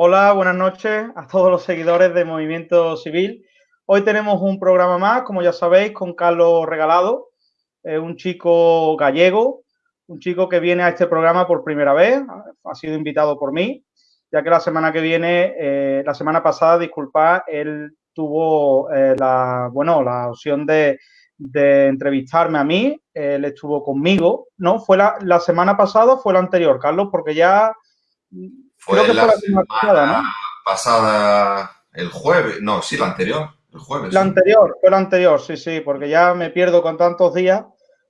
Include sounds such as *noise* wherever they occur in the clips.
Hola, buenas noches a todos los seguidores de Movimiento Civil. Hoy tenemos un programa más, como ya sabéis, con Carlos Regalado, un chico gallego, un chico que viene a este programa por primera vez, ha sido invitado por mí, ya que la semana que viene, eh, la semana pasada, disculpad, él tuvo eh, la, bueno, la opción de, entrevistarme a mí, él estuvo conmigo, ¿no? Fue la, la semana pasada fue la anterior, Carlos, porque ya fue Creo que la, fue la semana pasada, ¿no? pasada, el jueves, no, sí, la anterior, el jueves. La anterior, fue la anterior, sí, sí, porque ya me pierdo con tantos días,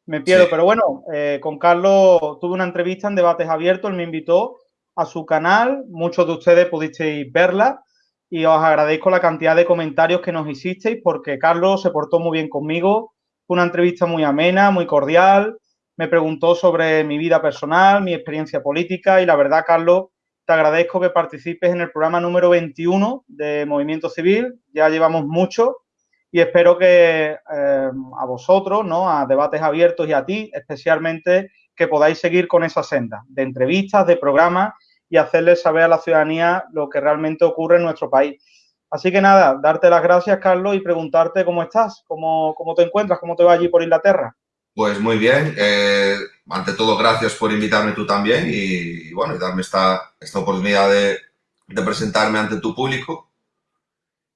me pierdo, pero bueno, eh, con Carlos tuve una entrevista en Debates Abiertos, él me invitó a su canal, muchos de ustedes pudisteis verla y os agradezco la cantidad de comentarios que nos hicisteis porque Carlos se portó muy bien conmigo, fue una entrevista muy amena, muy cordial, me preguntó sobre mi vida personal, mi experiencia política y la verdad, Carlos, te agradezco que participes en el programa número 21 de Movimiento Civil. Ya llevamos mucho y espero que eh, a vosotros, ¿no? a debates abiertos y a ti especialmente, que podáis seguir con esa senda de entrevistas, de programas y hacerles saber a la ciudadanía lo que realmente ocurre en nuestro país. Así que nada, darte las gracias, Carlos, y preguntarte cómo estás, cómo, cómo te encuentras, cómo te va allí por Inglaterra. Pues muy bien. Eh, ante todo, gracias por invitarme tú también y, bueno, y darme esta, esta oportunidad de, presentarme ante tu público.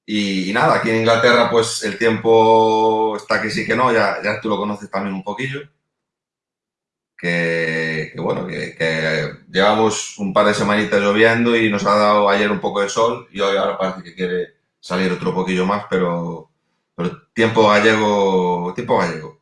Y, nada, aquí en Inglaterra pues el tiempo está que sí que no, ya, ya tú lo conoces también un poquillo. Que, bueno, que, que, llevamos un par de semanitas lloviendo y nos ha dado ayer un poco de sol y hoy ahora parece que quiere salir otro poquillo más, pero, pero tiempo gallego, tiempo gallego.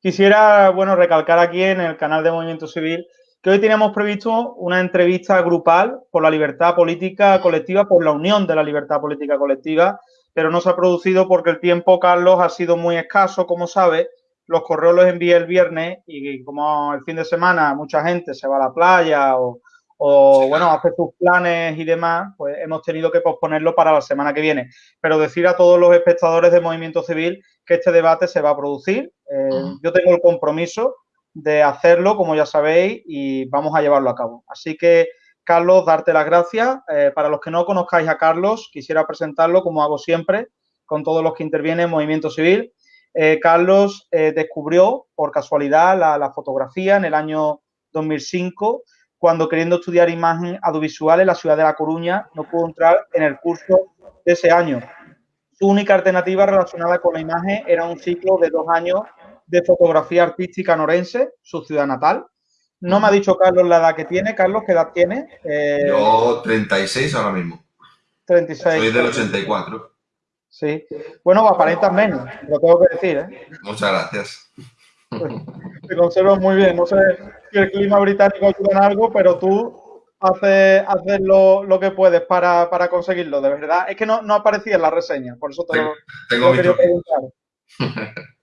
Quisiera, bueno, recalcar aquí en el canal de Movimiento Civil que hoy teníamos previsto una entrevista grupal por la libertad política colectiva, por la unión de la libertad política colectiva, pero no se ha producido porque el tiempo, Carlos, ha sido muy escaso, como sabe. Los correos los envié el viernes y como el fin de semana mucha gente se va a la playa o bueno, hace sus planes y demás, pues hemos tenido que posponerlo para la semana que viene. Pero decir a todos los espectadores de Movimiento Civil que este debate se va a producir. Eh, yo tengo el compromiso de hacerlo, como ya sabéis, y vamos a llevarlo a cabo. Así que, Carlos, darte las gracias. Eh, para los que no conozcáis a Carlos, quisiera presentarlo, como hago siempre, con todos los que intervienen en Movimiento Civil. Eh, Carlos descubrió, por casualidad, la, la fotografía en el año 2005 cuando queriendo estudiar imagen audiovisual en la ciudad de La Coruña no pudo entrar en el curso de ese año. Su única alternativa relacionada con la imagen era un ciclo de dos años de fotografía artística norense, su ciudad natal. No me ha dicho Carlos la edad que tiene. Carlos, ¿qué edad tiene? Eh, Yo 36 ahora mismo. 36. Soy del 84. Sí. Bueno, aparentas menos, lo tengo que decir. ¿eh? Muchas gracias. *laughs* Te conservas muy bien. No sé si el clima británico ayuda en algo, pero tú haces, haces lo, lo, que puedes para, para, conseguirlo, de verdad. Es que no, no aparecía en la reseña, por eso te lo, tengo quería preguntar. *laughs*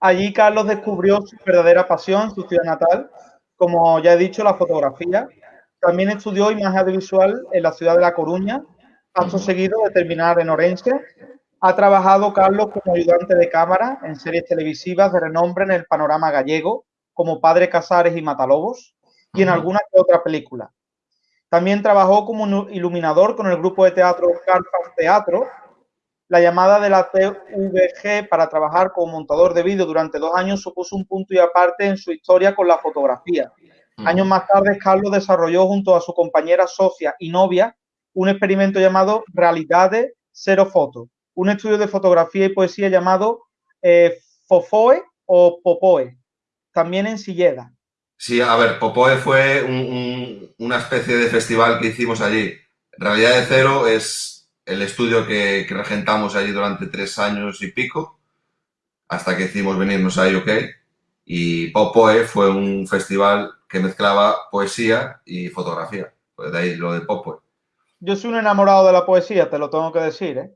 Allí Carlos descubrió su verdadera pasión, su ciudad natal, como ya he dicho, la fotografía. También estudió imagen audiovisual en la ciudad de La Coruña, paso seguido de terminar en Orense, ha trabajado Carlos como ayudante de cámara en series televisivas de renombre en el panorama gallego, como Padre Casares y Matalobos, y en alguna que otra película. También trabajó como iluminador con el grupo de teatro Carpas Teatro. La llamada de la TVG para trabajar como montador de vídeo durante dos años supuso un punto y aparte en su historia con la fotografía. Años más tarde, Carlos desarrolló junto a su compañera socia y novia un experimento llamado Realidades Cero Foto, un estudio de fotografía y poesía llamado eh, Fofoe o Popoe, también en Silleda. Sí, a ver, Popoe fue un, un, una especie de festival que hicimos allí. Realidad de Cero es el estudio que, que, regentamos allí durante tres años y pico, hasta que hicimos venirnos a UK. Y Popoe fue un festival que mezclaba poesía y fotografía. Pues de ahí lo de Popoe. Yo soy un enamorado de la poesía, te lo tengo que decir, ¿eh?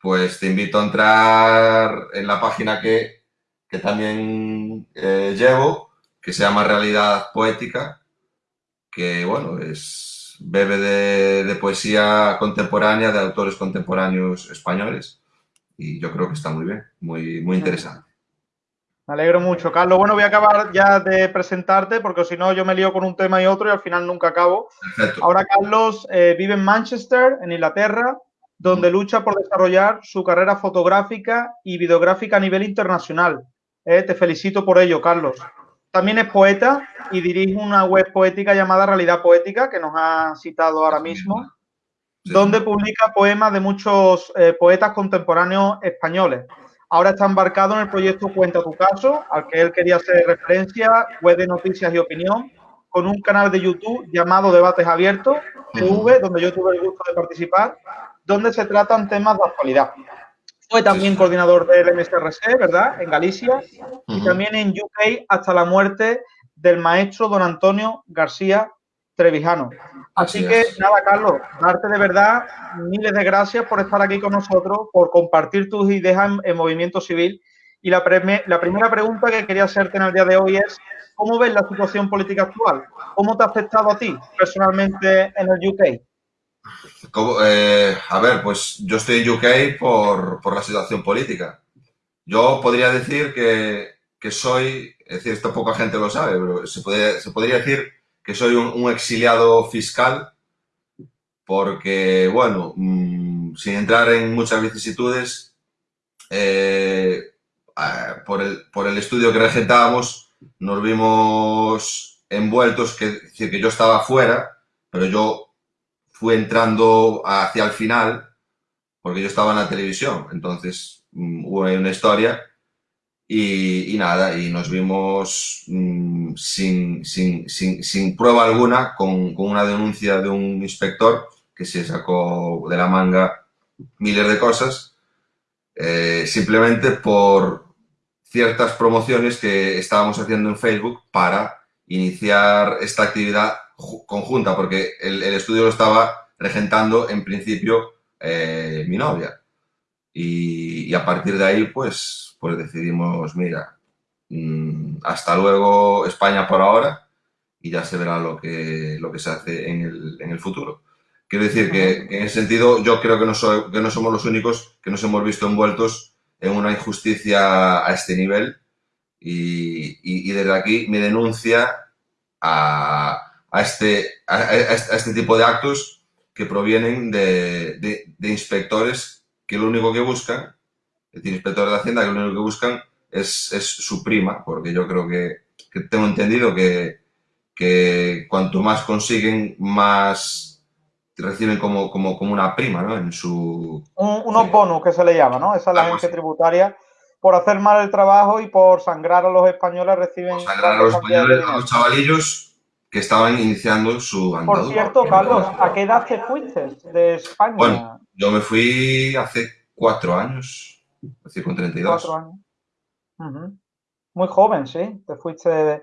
pues te invito a entrar en la página que, que también eh, llevo, que se llama Realidad Poética, que bueno, es bebe de, de, poesía contemporánea de autores contemporáneos españoles y yo creo que está muy bien, muy, muy interesante. Me alegro mucho, Carlos. Bueno, voy a acabar ya de presentarte porque si no yo me lío con un tema y otro y al final nunca acabo. Perfecto. Ahora Carlos eh, vive en Manchester, en Inglaterra, donde lucha por desarrollar su carrera fotográfica y videográfica a nivel internacional. Eh, te felicito por ello, Carlos. También es poeta y dirige una web poética llamada Realidad Poética, que nos ha citado ahora mismo, donde publica poemas de muchos eh, poetas contemporáneos españoles. Ahora está embarcado en el proyecto Cuenta tu caso, al que él quería hacer referencia, web de noticias y opinión, con un canal de YouTube llamado Debates Abiertos, TV, donde yo tuve el gusto de participar, donde se tratan temas de actualidad. Fue también coordinador del MSRC, ¿verdad? En Galicia y también en UK hasta la muerte del maestro don Antonio García Trevijano. Así, que nada, Carlos, darte de verdad miles de gracias por estar aquí con nosotros, por compartir tus ideas en, Movimiento Civil. Y la, la primera pregunta que quería hacerte en el día de hoy es, ¿cómo ves la situación política actual? ¿Cómo te ha afectado a ti personalmente en el UK? Eh, a ver, pues yo estoy en UK por, por, la situación política. Yo podría decir que, que, soy, es decir, poca gente lo sabe, pero se, podría decir que soy un, exiliado fiscal porque, bueno, mm, sin entrar en muchas vicisitudes, eh, por, el, estudio que regentábamos, nos vimos envueltos, que, es decir, que yo estaba fuera, pero yo fui entrando hacia el final porque yo estaba en la televisión, entonces mm, hubo una historia y, nada, y nos vimos mm, sin, sin, sin, sin, prueba alguna con, con, una denuncia de un inspector que se sacó de la manga miles de cosas, eh, simplemente por ciertas promociones que estábamos haciendo en Facebook para iniciar esta actividad conjunta, porque el, el estudio lo estaba regentando en principio eh, mi novia. Y, a partir de ahí, pues, pues decidimos, mira, mm, hasta luego España por ahora y ya se verá lo que, lo que se hace en el, en el futuro. Quiero decir que, en ese sentido yo creo que no, que no somos los únicos que nos hemos visto envueltos en una injusticia a este nivel y, y, desde aquí mi denuncia a, a, este, a, este tipo de actos que provienen de, de, inspectores que lo único que buscan, es decir, inspectores de Hacienda que lo único que buscan es, es su prima, porque yo creo que, que tengo entendido que, que, cuanto más consiguen, más reciben como, como, como una prima, ¿no? En su... Un, unos bonos que se le llama, ¿no? Esa es la agencia tributaria por hacer mal el trabajo y por sangrar a los españoles reciben... sangrar a los españoles, a los chavalillos que estaban iniciando su andadura. Por cierto, Carlos, ¿a qué edad te fuiste de España? Bueno, yo me fui hace cuatro años, es decir, con 32. Cuatro años. Muy joven, sí, te fuiste de,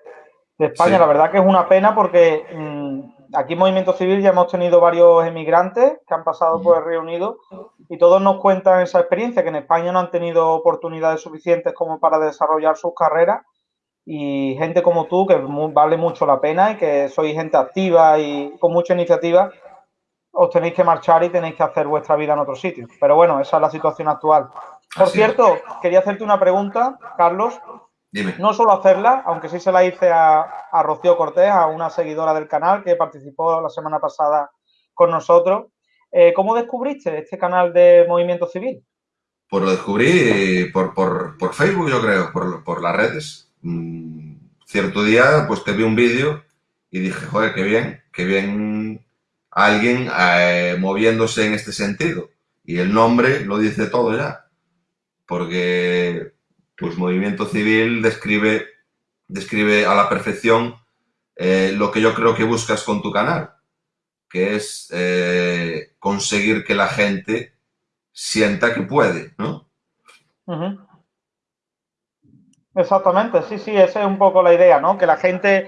España. La verdad que es una pena porque mm, aquí en Movimiento Civil ya hemos tenido varios emigrantes que han pasado por el Reino Unido y todos nos cuentan esa experiencia, que en España no han tenido oportunidades suficientes como para desarrollar sus carreras y gente como tú, que vale mucho la pena y que sois gente activa y con mucha iniciativa, os tenéis que marchar y tenéis que hacer vuestra vida en otro sitio. Pero bueno, esa es la situación actual. Por cierto, quería hacerte una pregunta, Carlos. Dime. No solo hacerla, aunque sí se la hice a, a Rocío Cortés, a una seguidora del canal que participó la semana pasada con nosotros. Eh, ¿Cómo descubriste este canal de Movimiento Civil? Pues lo descubrí por, por, por Facebook, yo creo, por, por las redes. Mm, cierto día, pues te vi un vídeo y dije, joder, qué bien, qué bien alguien eh, moviéndose en este sentido. Y el nombre lo dice todo ya. Porque, pues, movimiento civil describe, describe a la perfección eh, lo que yo creo que buscas con tu canal, que es eh, conseguir que la gente sienta que puede, ¿no? Exactamente, sí, sí, esa es un poco la idea, ¿no? Que la gente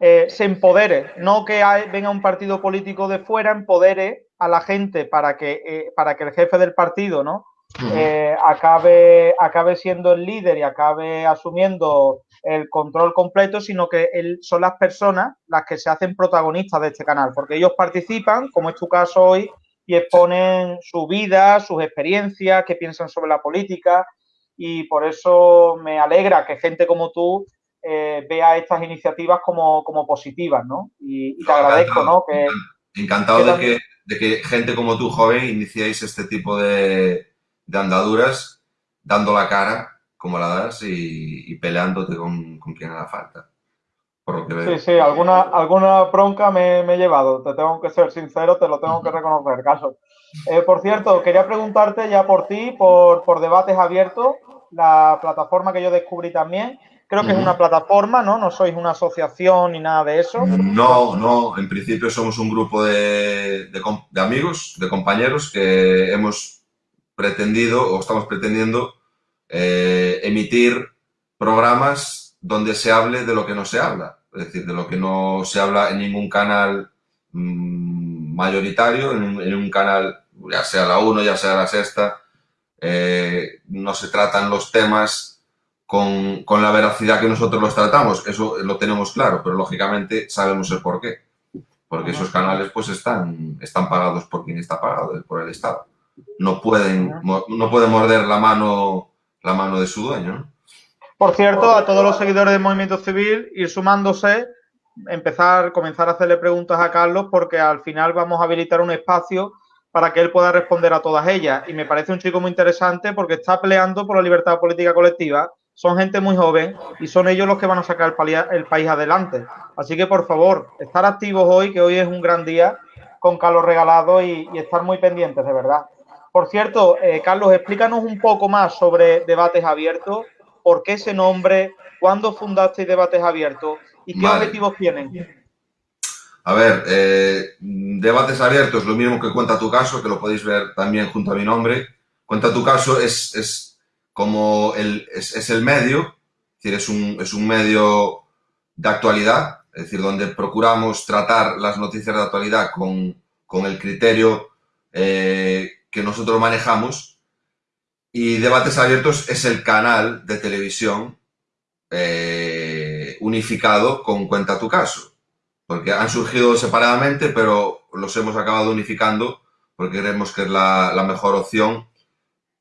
eh, se empodere, no que venga un partido político de fuera, empodere a la gente para que, eh, para que el jefe del partido, ¿no? Eh, acabe, acabe siendo el líder y acabe asumiendo el control completo, sino que él, son las personas las que se hacen protagonistas de este canal, porque ellos participan, como es tu caso hoy, y exponen su vida, sus experiencias, qué piensan sobre la política, y por eso me alegra que gente como tú eh, vea estas iniciativas como, positivas, ¿no? Y, te agradezco, ¿no? Que, encantado de, que, de que gente como tú, joven, iniciéis este tipo de, andaduras, dando la cara como la das y, peleándote con, con, quien haga falta. Sí, sí, alguna, alguna bronca me, he llevado, te tengo que ser sincero, te lo tengo que *laughs* reconocer, caso. Eh, por cierto, quería preguntarte ya por ti, por, por debates abiertos, la plataforma que yo descubrí también. Creo que es una plataforma, ¿no? No sois una asociación ni nada de eso. No, no. En principio somos un grupo de, amigos, de compañeros que hemos pretendido o estamos pretendiendo eh, emitir programas donde se hable de lo que no se habla. Es decir, de lo que no se habla en ningún canal mm, mayoritario, en, un canal, ya sea la 1, ya sea la sexta, eh, no se tratan los temas con, con, la veracidad que nosotros los tratamos, eso lo tenemos claro, pero lógicamente sabemos el por qué. Porque esos canales pues están, están pagados por quien está pagado, por el Estado. No pueden, no pueden morder la mano, la mano de su dueño. Por cierto, a todos los seguidores del Movimiento Civil, ir sumándose, empezar, comenzar a hacerle preguntas a Carlos, porque al final vamos a habilitar un espacio para que él pueda responder a todas ellas. Y me parece un chico muy interesante porque está peleando por la libertad política colectiva son gente muy joven y son ellos los que van a sacar el, país adelante. Así que, por favor, estar activos hoy, que hoy es un gran día, con Carlos Regalado y, estar muy pendientes, de verdad. Por cierto, eh, Carlos, explícanos un poco más sobre Debates Abiertos, por qué ese nombre, cuándo fundaste Debates Abiertos y qué objetivos tienen. A ver, eh, Debates Abiertos, lo mismo que Cuenta tu caso, que lo podéis ver también junto a mi nombre. Cuenta tu caso es, es como el, es, el medio, es un, es un medio de actualidad, es decir, donde procuramos tratar las noticias de actualidad con, el criterio eh, que nosotros manejamos. Y Debates Abiertos es el canal de televisión eh, unificado con Cuenta tu caso. Porque han surgido separadamente, pero los hemos acabado unificando porque creemos que es la, la mejor opción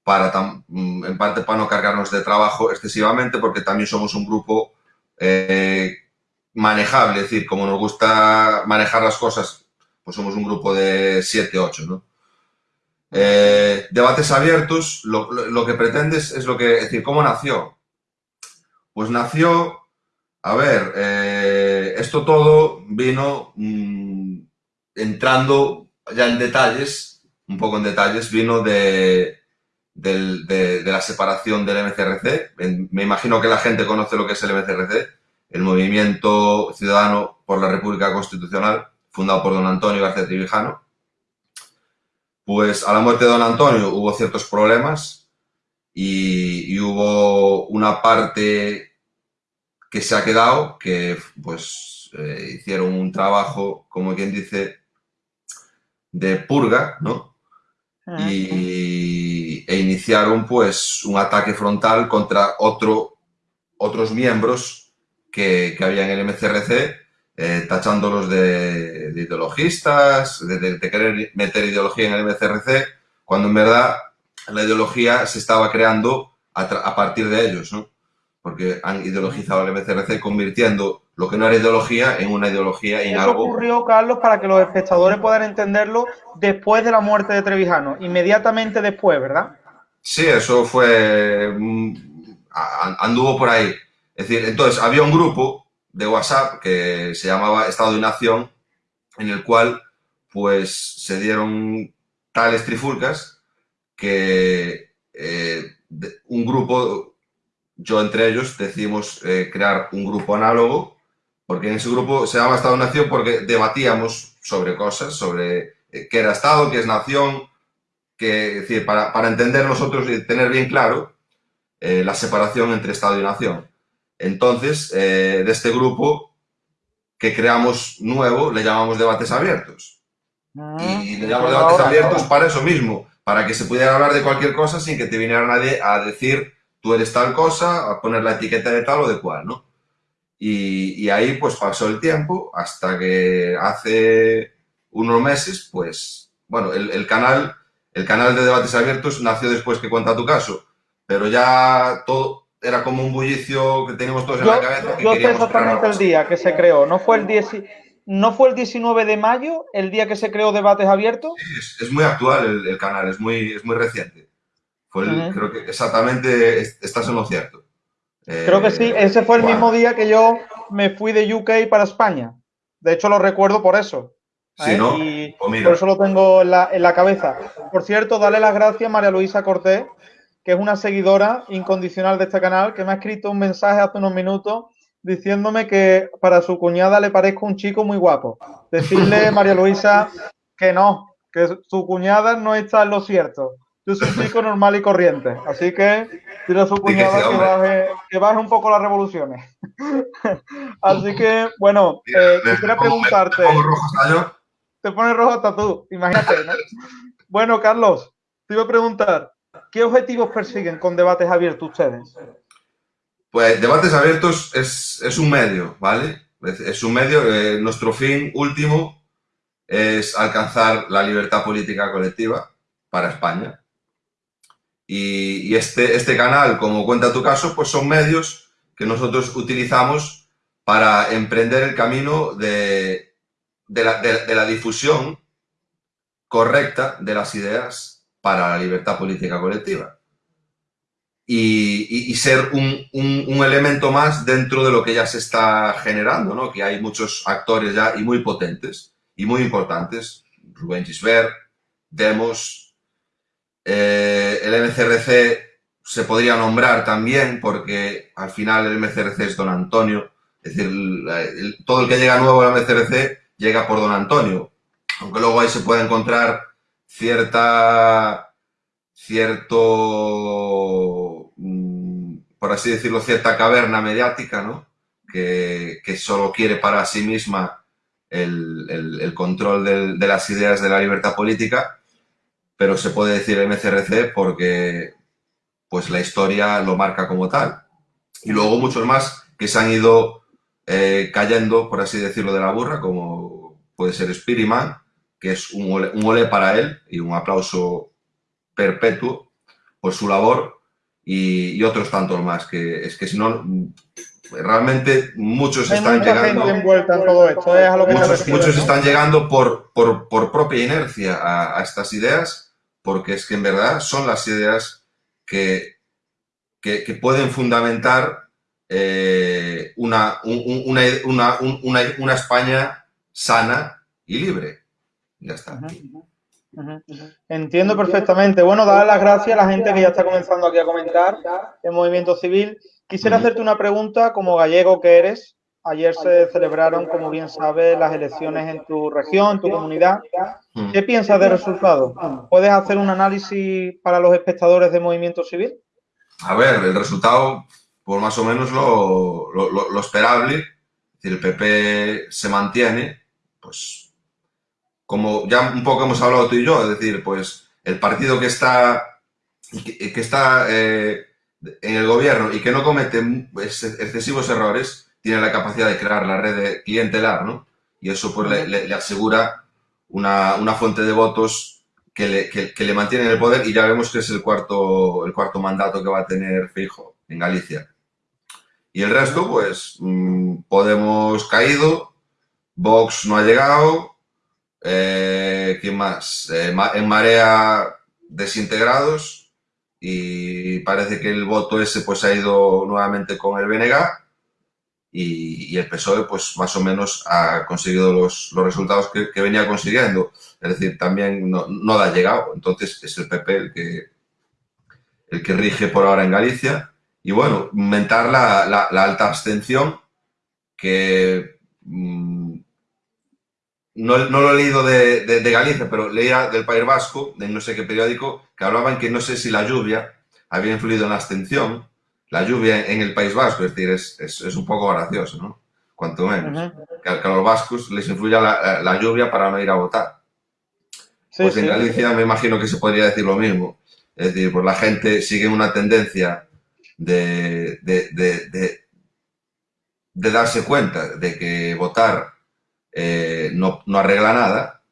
para, mm, en parte para no cargarnos de trabajo excesivamente, porque también somos un grupo eh, manejable, es decir, como nos gusta manejar las cosas, pues somos un grupo de 7, 8, ¿no? Eh, debates abiertos, lo, que pretendes es lo que, es decir, ¿cómo nació? Pues nació, a ver, eh, esto todo vino mm, entrando ya en detalles, un poco en detalles, vino de, de, la separación del MCRC. me imagino que la gente conoce lo que es el MCRC, el Movimiento Ciudadano por la República Constitucional, fundado por don Antonio García Trivijano. Pues a la muerte de don Antonio hubo ciertos problemas y, hubo una parte que se ha quedado, que pues eh, hicieron un trabajo, como quien dice, de purga, ¿no? Y, e iniciaron pues un ataque frontal contra otro, otros miembros que, que había en el MCRC, eh, tachándolos de, ideologistas, de, querer meter ideología en el MCRC, cuando en verdad la ideología se estaba creando a, a partir de ellos, ¿no? porque han ideologizado el MCRC convirtiendo lo que no era ideología en una ideología en Eso ocurrió, Carlos, para que los espectadores puedan entenderlo después de la muerte de Trevijano, inmediatamente después, ¿verdad? Sí, eso fue... Mm, anduvo por ahí. Es decir, entonces había un grupo de WhatsApp que se llamaba Estado y Nación, en el cual pues se dieron tales trifulcas que eh, un grupo yo entre ellos decidimos eh, crear un grupo análogo, porque en ese grupo se llama Estado-Nación porque debatíamos sobre cosas, sobre eh, qué era Estado, qué es nación, que, decir, para, para, entender nosotros y tener bien claro eh, la separación entre Estado y nación. Entonces, de este grupo que creamos nuevo, le llamamos debates abiertos. Ah, y le llamamos debates abiertos para eso mismo, para que se pudiera hablar de cualquier cosa sin que te viniera nadie a decir tú eres tal cosa, a poner la etiqueta de tal o de cual, ¿no? Y, ahí pues pasó el tiempo hasta que hace unos meses, pues, bueno, el, canal, el canal de debates abiertos nació después que cuenta tu caso, pero ya todo era como un bullicio que teníamos todos en la cabeza. yo sé exactamente el día que se creó, no fue el 10, ¿No fue el 19 de mayo el día que se creó Debates Abiertos? Sí, es, muy actual el, canal, es muy, es muy reciente. Fue Creo que exactamente estás en lo cierto. Creo que sí, eh, ese fue el mismo día que yo me fui de UK para España. De hecho, lo recuerdo por eso. Sí, ¿no? Y pues por eso lo tengo en la, en la cabeza. Por cierto, dale las gracias a María Luisa Cortés, que es una seguidora incondicional de este canal, que me ha escrito un mensaje hace unos minutos diciéndome que para su cuñada le parezco un chico muy guapo. Decirle, *laughs* María Luisa, que no, que su cuñada no está en lo cierto. Yo soy un chico normal y corriente. Así que dile a su cuñada que baje, que baje un poco las revoluciones. *laughs* así que, bueno, eh, quisiera preguntarte. ¿Te rojo Te pone rojo hasta tú, imagínate, ¿no? bueno, Carlos, te iba a preguntar, ¿qué objetivos persiguen con debates abiertos ustedes? Pues debates abiertos es, un medio, ¿vale? Es, un medio, eh, nuestro fin último es alcanzar la libertad política colectiva para España. Y, este, este canal, como cuenta tu caso, pues son medios que nosotros utilizamos para emprender el camino de, la, de la difusión correcta de las ideas para la libertad política colectiva y, ser un, elemento más dentro de lo que ya se está generando, ¿no? que hay muchos actores ya y muy potentes y muy importantes, Rubén Gisbert, Demos, eh, el MCRC se podría nombrar también porque al final el MCRC es Don Antonio, es decir, todo el que llega nuevo al MCRC llega por Don Antonio, aunque luego ahí se puede encontrar cierta, cierto por así decirlo, cierta caverna mediática, ¿no? Que, solo quiere para sí misma el, control de las ideas de la libertad política, pero se puede decir MCRC porque pues la historia lo marca como tal. Y luego muchos más que se han ido eh, cayendo, por así decirlo, de la burra, como puede ser Spiriman, que es un un ole para él y un aplauso perpetuo por su labor, y, otros tantos más, que es que si no, realmente muchos están llegando... muchos, están llegando por, por, por propia inercia a, estas ideas, porque es que en verdad son las ideas que, que, pueden fundamentar eh, una, una, una, una, España sana y libre. Ya está. Entiendo perfectamente. Bueno, dar las gracias a la gente que ya está comenzando aquí a comentar el movimiento civil. Quisiera hacerte una pregunta como gallego que eres. Ayer se celebraron, como bien sabes, las elecciones en tu región, en tu comunidad. ¿Qué piensas del resultado? ¿Puedes hacer un análisis para los espectadores de movimiento civil? A ver, el resultado, por más o menos lo, lo esperable. Si el PP se mantiene, pues como ya un poco hemos hablado tú y yo, es decir, pues el partido que está, que, está eh, en el gobierno y que no comete excesivos errores, tiene la capacidad de crear la red clientelar, ¿no? Y eso pues le, asegura una, fuente de votos que le, que, le mantiene en el poder y ya vemos que es el cuarto, el cuarto mandato que va a tener Fijo en Galicia. Y el resto, pues, mm, Podemos caído, Vox no ha llegado, eh, ¿Quién más? Eh, en Marea desintegrados y parece que el voto ese pues ha ido nuevamente con el BNG y, el PSOE pues más o menos ha conseguido los, resultados que, venía consiguiendo. Es decir, también no, no ha llegado. Entonces es el PP el que, el que rige por ahora en Galicia. Y bueno, aumentar la, la, alta abstención que... Mm, no, lo he leído de, Galicia, pero leía del País Vasco, de no sé qué periódico, que hablaban que no sé si la lluvia había influido en la abstención, la lluvia en el País Vasco, es decir, es, un poco gracioso, ¿no? Cuanto menos. que, a los vascos les influya la, lluvia para no ir a votar. pues en Galicia me imagino que se podría decir lo mismo. Es decir, pues la gente sigue una tendencia de, de darse cuenta de que votar eh, no, arregla nada.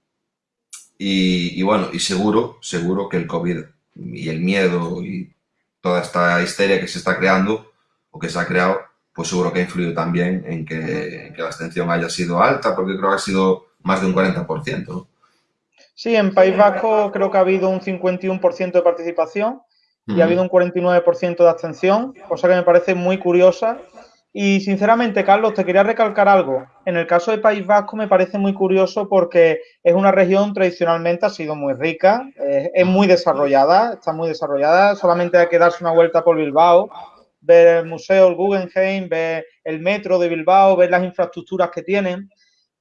Y, bueno, y seguro, seguro que el COVID y el miedo y toda esta histeria que se está creando o que se ha creado, pues seguro que ha influido también en que, la abstención haya sido alta, porque creo que ha sido más de un 40%. Sí, en País Vasco creo que ha habido un 51% de participación y ha habido un 49% de abstención, cosa que me parece muy curiosa. Y sinceramente, Carlos, te quería recalcar algo. En el caso de País Vasco me parece muy curioso porque es una región tradicionalmente ha sido muy rica, eh, es muy desarrollada, está muy desarrollada. Solamente hay que darse una vuelta por Bilbao, ver el museo, el Guggenheim, ver el metro de Bilbao, ver las infraestructuras que tienen.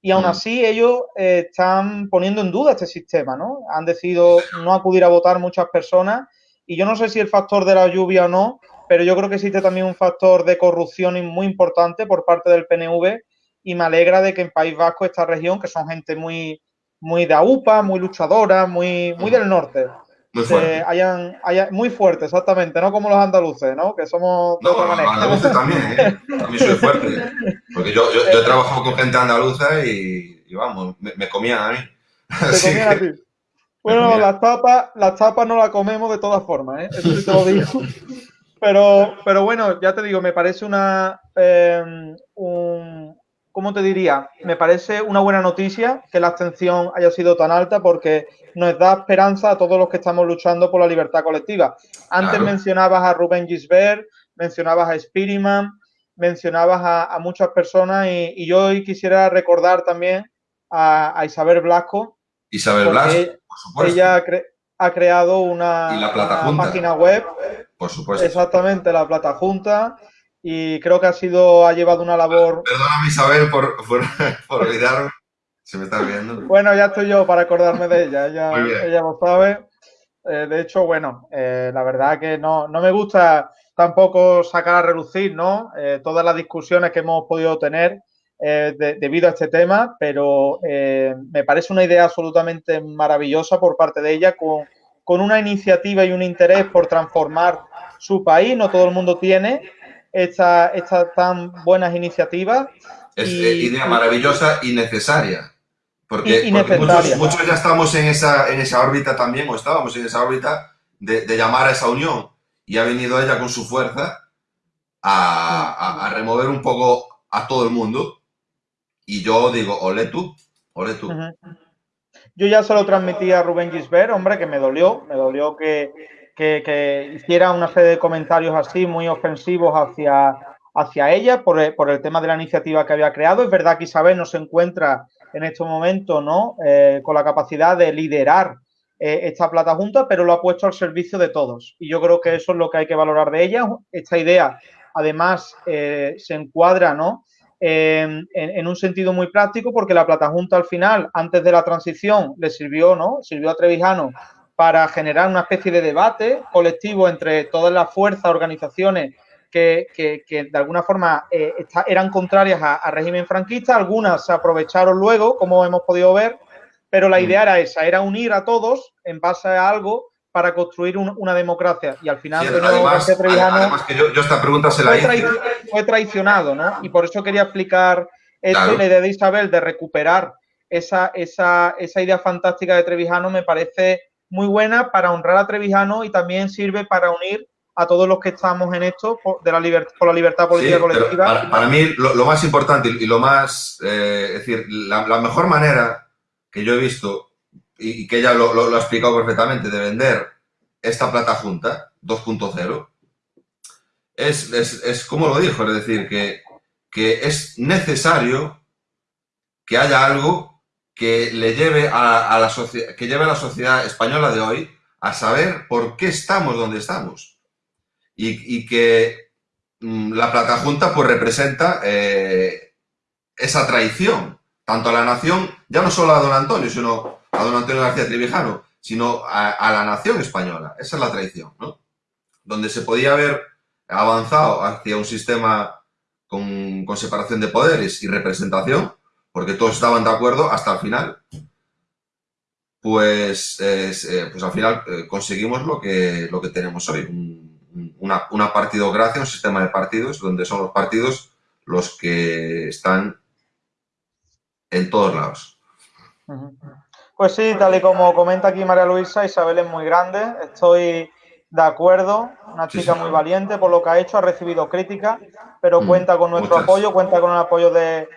Y aún así ellos eh, están poniendo en duda este sistema, ¿no? Han decidido no acudir a votar muchas personas y yo no sé si el factor de la lluvia o no, pero yo creo que existe también un factor de corrupción muy importante por parte del PNV y me alegra de que en País Vasco, esta región, que son gente muy, muy de AUPA, muy luchadora, muy, muy del norte, muy fuerte. Hayan, muy fuerte, exactamente, no como los andaluces, ¿no? Que somos de otra manera. Los andaluces también, ¿eh? También soy fuerte. Porque yo, yo, yo he trabajado con gente andaluza y, y vamos, me, me, comían a mí. Te comían a ti. Bueno, las tapas, las tapas no las comemos de todas formas, ¿eh? Eso sí te lo digo. Pero, pero bueno, ya te digo, me parece una. Eh, un, ¿Cómo te diría? Me parece una buena noticia que la abstención haya sido tan alta porque nos da esperanza a todos los que estamos luchando por la libertad colectiva. Antes mencionabas a Rubén Gisbert, mencionabas a Spiriman, mencionabas a, muchas personas y, yo hoy quisiera recordar también a, Isabel Blasco. Isabel Blasco, por supuesto. Ella ha creado una, página web. Por supuesto. Exactamente, la Plata Junta. Y creo que ha sido, ha llevado una labor. Perdóname, Isabel, por, por, *laughs* olvidarme. Se me está viendo. Bueno, ya estoy yo para acordarme de ella. Ella, ella lo sabe. Eh, de hecho, bueno, eh, la verdad que no, no me gusta tampoco sacar a relucir, ¿no? Eh, todas las discusiones que hemos podido tener debido a este tema, pero me parece una idea absolutamente maravillosa por parte de ella con, con una iniciativa y un interés por transformar su país. No todo el mundo tiene estas esta tan buenas iniciativas. Es idea maravillosa y necesaria. Porque, muchos, ya estamos en esa, en esa órbita también, o estábamos en esa órbita de, llamar a esa unión. Y ha venido ella con su fuerza a, remover un poco a todo el mundo. Y yo digo, ole tú, ole tú. Yo ya se lo transmití a Rubén Gisbert, hombre, que me dolió, me dolió que, que, hiciera una serie de comentarios así muy ofensivos hacia, hacia ella por el, por el, tema de la iniciativa que había creado. Es verdad que Isabel no se encuentra en este momento ¿no? Eh, con la capacidad de liderar eh, esta plata junta, pero lo ha puesto al servicio de todos. Y yo creo que eso es lo que hay que valorar de ella. Esta idea, además, eh, se encuadra ¿no? En, en, un sentido muy práctico porque la plata junta al final, antes de la transición, le sirvió, ¿no? Sirvió a Trevijano para generar una especie de debate colectivo entre todas las fuerzas, organizaciones que, de alguna forma eh, eran contrarias a, régimen franquista, algunas se aprovecharon luego, como hemos podido ver, pero la mm. idea era esa, era unir a todos en base a algo para construir una democracia. Y al final, además, que yo, esta pregunta se la hice. fue traicionado, ¿no? Y por eso quería explicar esto la idea de Isabel de recuperar esa, esa, esa idea fantástica de Trevijano me parece muy buena para honrar a Trevijano y también sirve para unir a todos los que estamos en esto por, de la, la libertad política colectiva. Para, mí, lo, más importante y lo más, eh, es decir, la, mejor manera que yo he visto y, que ella lo, ha explicado perfectamente de vender esta plata junta 2.0 es, es, como lo dijo, es decir, que, que es necesario que haya algo que le lleve a, la que lleve a la sociedad española de hoy a saber por qué estamos donde estamos. Y, que mm, la plata junta pues representa eh, esa traición, tanto a la nación, ya no solo a don Antonio, sino a don Antonio García Trivijano, sino a, la nación española. Esa es la traición, ¿no? Donde se podía haber avanzado hacia un sistema con, separación de poderes y representación, porque todos estaban de acuerdo hasta el final, pues, eh, pues al final eh, conseguimos lo que, lo que tenemos hoy, una, una partidocracia, un sistema de partidos, donde son los partidos los que están en todos lados. Pues sí, tal y como comenta aquí María Luisa, Isabel es muy grande, estoy de acuerdo. una chica muy valiente por lo que ha hecho, ha recibido críticas, pero mm, cuenta con nuestro apoyo, cuenta con el apoyo de,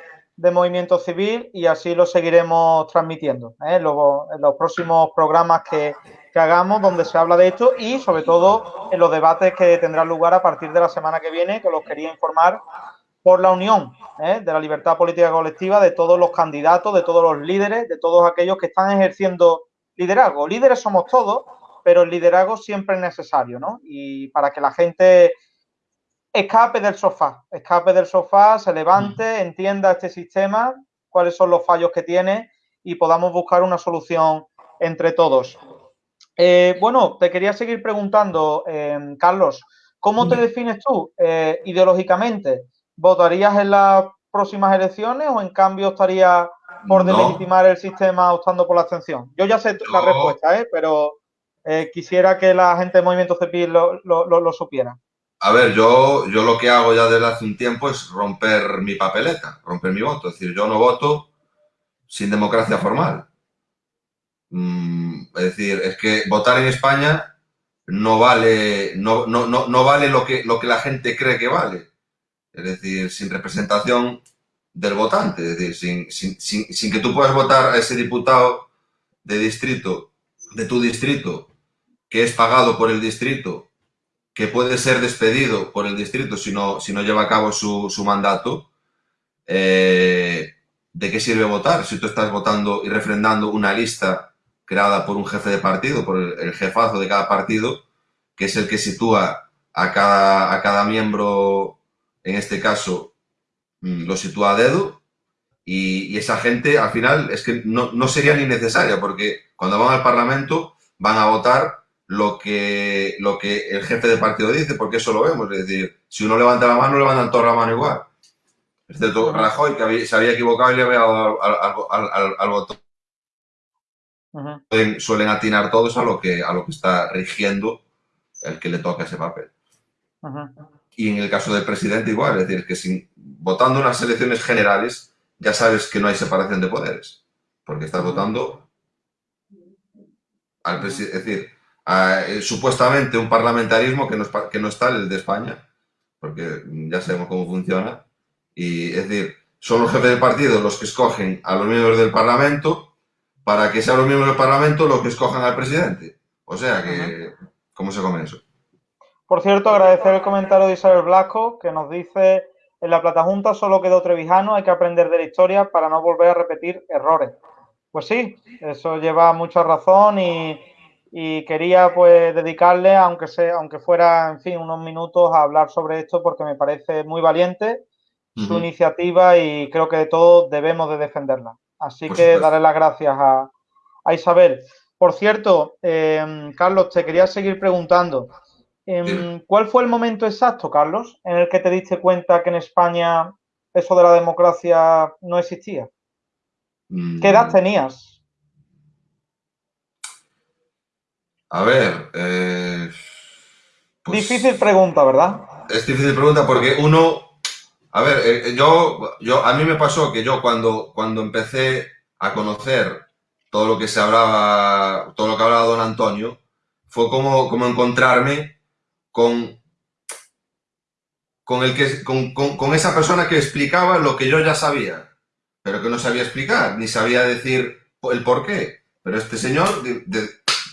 Movimiento Civil y así lo seguiremos transmitiendo ¿eh? Luego, en los próximos programas que, que hagamos donde se habla de esto y sobre todo en los debates que tendrán lugar a partir de la semana que viene, que los quería informar por la unión ¿eh? de la libertad política colectiva de todos los candidatos, de todos los líderes, de todos aquellos que están ejerciendo liderazgo. Líderes somos todos, pero el liderazgo siempre es necesario, ¿no? Y para que la gente escape del sofá, escape del sofá, se levante, mm. entienda este sistema, cuáles son los fallos que tiene y podamos buscar una solución entre todos. Eh, bueno, te quería seguir preguntando, eh, Carlos, ¿cómo te defines tú ideológicamente? ¿Votarías en las próximas elecciones o en cambio estarías por delegitimar el sistema optando por la abstención? Yo ya sé la respuesta, ¿eh? pero eh, quisiera que la gente del Movimiento CEPIL lo, supiera. A ver, yo, yo lo que hago ya desde hace un tiempo es romper mi papeleta, romper mi voto. Es decir, yo no voto sin democracia formal. Mm, es decir, es que votar en España no vale, no, no, no, no vale lo que, lo que la gente cree que vale es decir, sin representación del votante, es decir, sin, que tú puedas votar a ese diputado de distrito, de tu distrito, que es pagado por el distrito, que puede ser despedido por el distrito si no, si no lleva a cabo su, mandato, eh, ¿de qué sirve votar si tú estás votando y refrendando una lista creada por un jefe de partido, por el, jefazo de cada partido, que es el que sitúa a cada, a cada miembro en este caso mm, lo sitúa a dedo y, esa gente al final es que no, sería ni necesaria porque cuando van al Parlamento van a votar lo que, lo que el jefe de partido dice, porque eso lo vemos. Es decir, si uno levanta la mano, levantan toda la mano igual. Excepto Rajoy, que se había equivocado y le había dado al, botón. suelen, atinar todos a lo, que, a lo que está rigiendo el que le toca ese papel. Y en el caso del presidente igual, es decir, que sin, votando unas elecciones generales ya sabes que no hay separación de poderes, porque estás votando al presidente, es decir, eh, supuestamente un parlamentarismo que no, que no está el de España, porque ya sabemos cómo funciona, y es decir, son los jefes de partido los que escogen a los miembros del Parlamento para que sean los miembros del Parlamento los que escojan al presidente. O sea que, ¿cómo se come eso? Por cierto, agradecer el comentario de Isabel Blasco, que nos dice, en la Plata Junta solo quedó Trevijano, hay que aprender de la historia para no volver a repetir errores. Pues sí, eso lleva mucha razón y, quería pues dedicarle, aunque, sea, aunque fuera, en fin, unos minutos a hablar sobre esto porque me parece muy valiente su iniciativa y creo que de todos debemos de defenderla. Así que daré las gracias a, Isabel. Por cierto, eh, Carlos, te quería seguir preguntando. Em, ¿Cuál fue el momento exacto, Carlos, en el que te diste cuenta que en España eso de la democracia no existía? ¿Qué edad mm. tenías? A ver. Eh, pues difícil pregunta, ¿verdad? Es difícil pregunta porque uno. A ver, eh, yo, yo, a mí me pasó que yo cuando, cuando empecé a conocer todo lo que se hablaba, todo lo que hablaba don Antonio, fue como, como encontrarme con, con, el que, con, esa persona que explicaba lo que yo ya sabía, pero que no sabía explicar, ni sabía decir el por qué. Pero este señor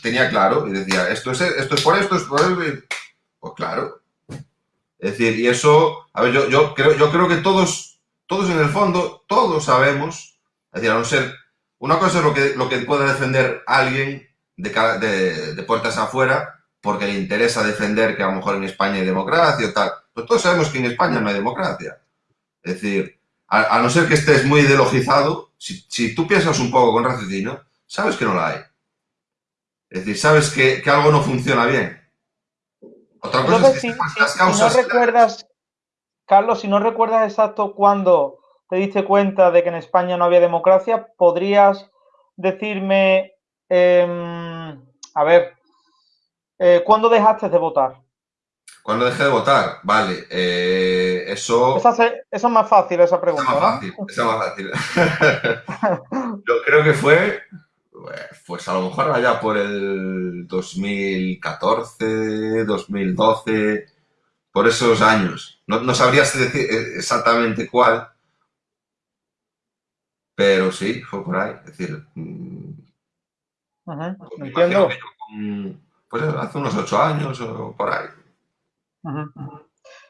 tenía claro y decía, esto es, esto es por esto, es por esto. Pues claro. Es decir, y eso, a ver, yo, yo, creo, yo creo que todos, todos en el fondo, todos sabemos, es decir, a no ser, una cosa es lo que, lo que puede defender alguien de, de puertas afuera, porque le interesa defender que a lo mejor en España hay democracia o tal. Pero todos sabemos que en España no hay democracia. Es decir, a, no ser que estés muy ideologizado, si, tú piensas un poco con raciocinio, sabes que no la hay. Es decir, sabes que, algo no funciona bien. Otra cosa es que si, las causas... no recuerdas, Carlos, si no recuerdas exacto cuándo te diste cuenta de que en España no había democracia, ¿podrías decirme, em, a ver, eh, ¿Cuándo dejaste de votar? ¿Cuándo dejé de votar? Vale, eh, eso... Esa, es más fácil, esa pregunta. Esa es más fácil, esa es más fácil. *laughs* Yo creo que fue, pues a lo mejor allá por el 2014, 2012, por esos años. No, no sabrías decir exactamente cuál, pero sí, fue por ahí. Es decir, mm, entiendo. Pues hace unos ocho años o por ahí.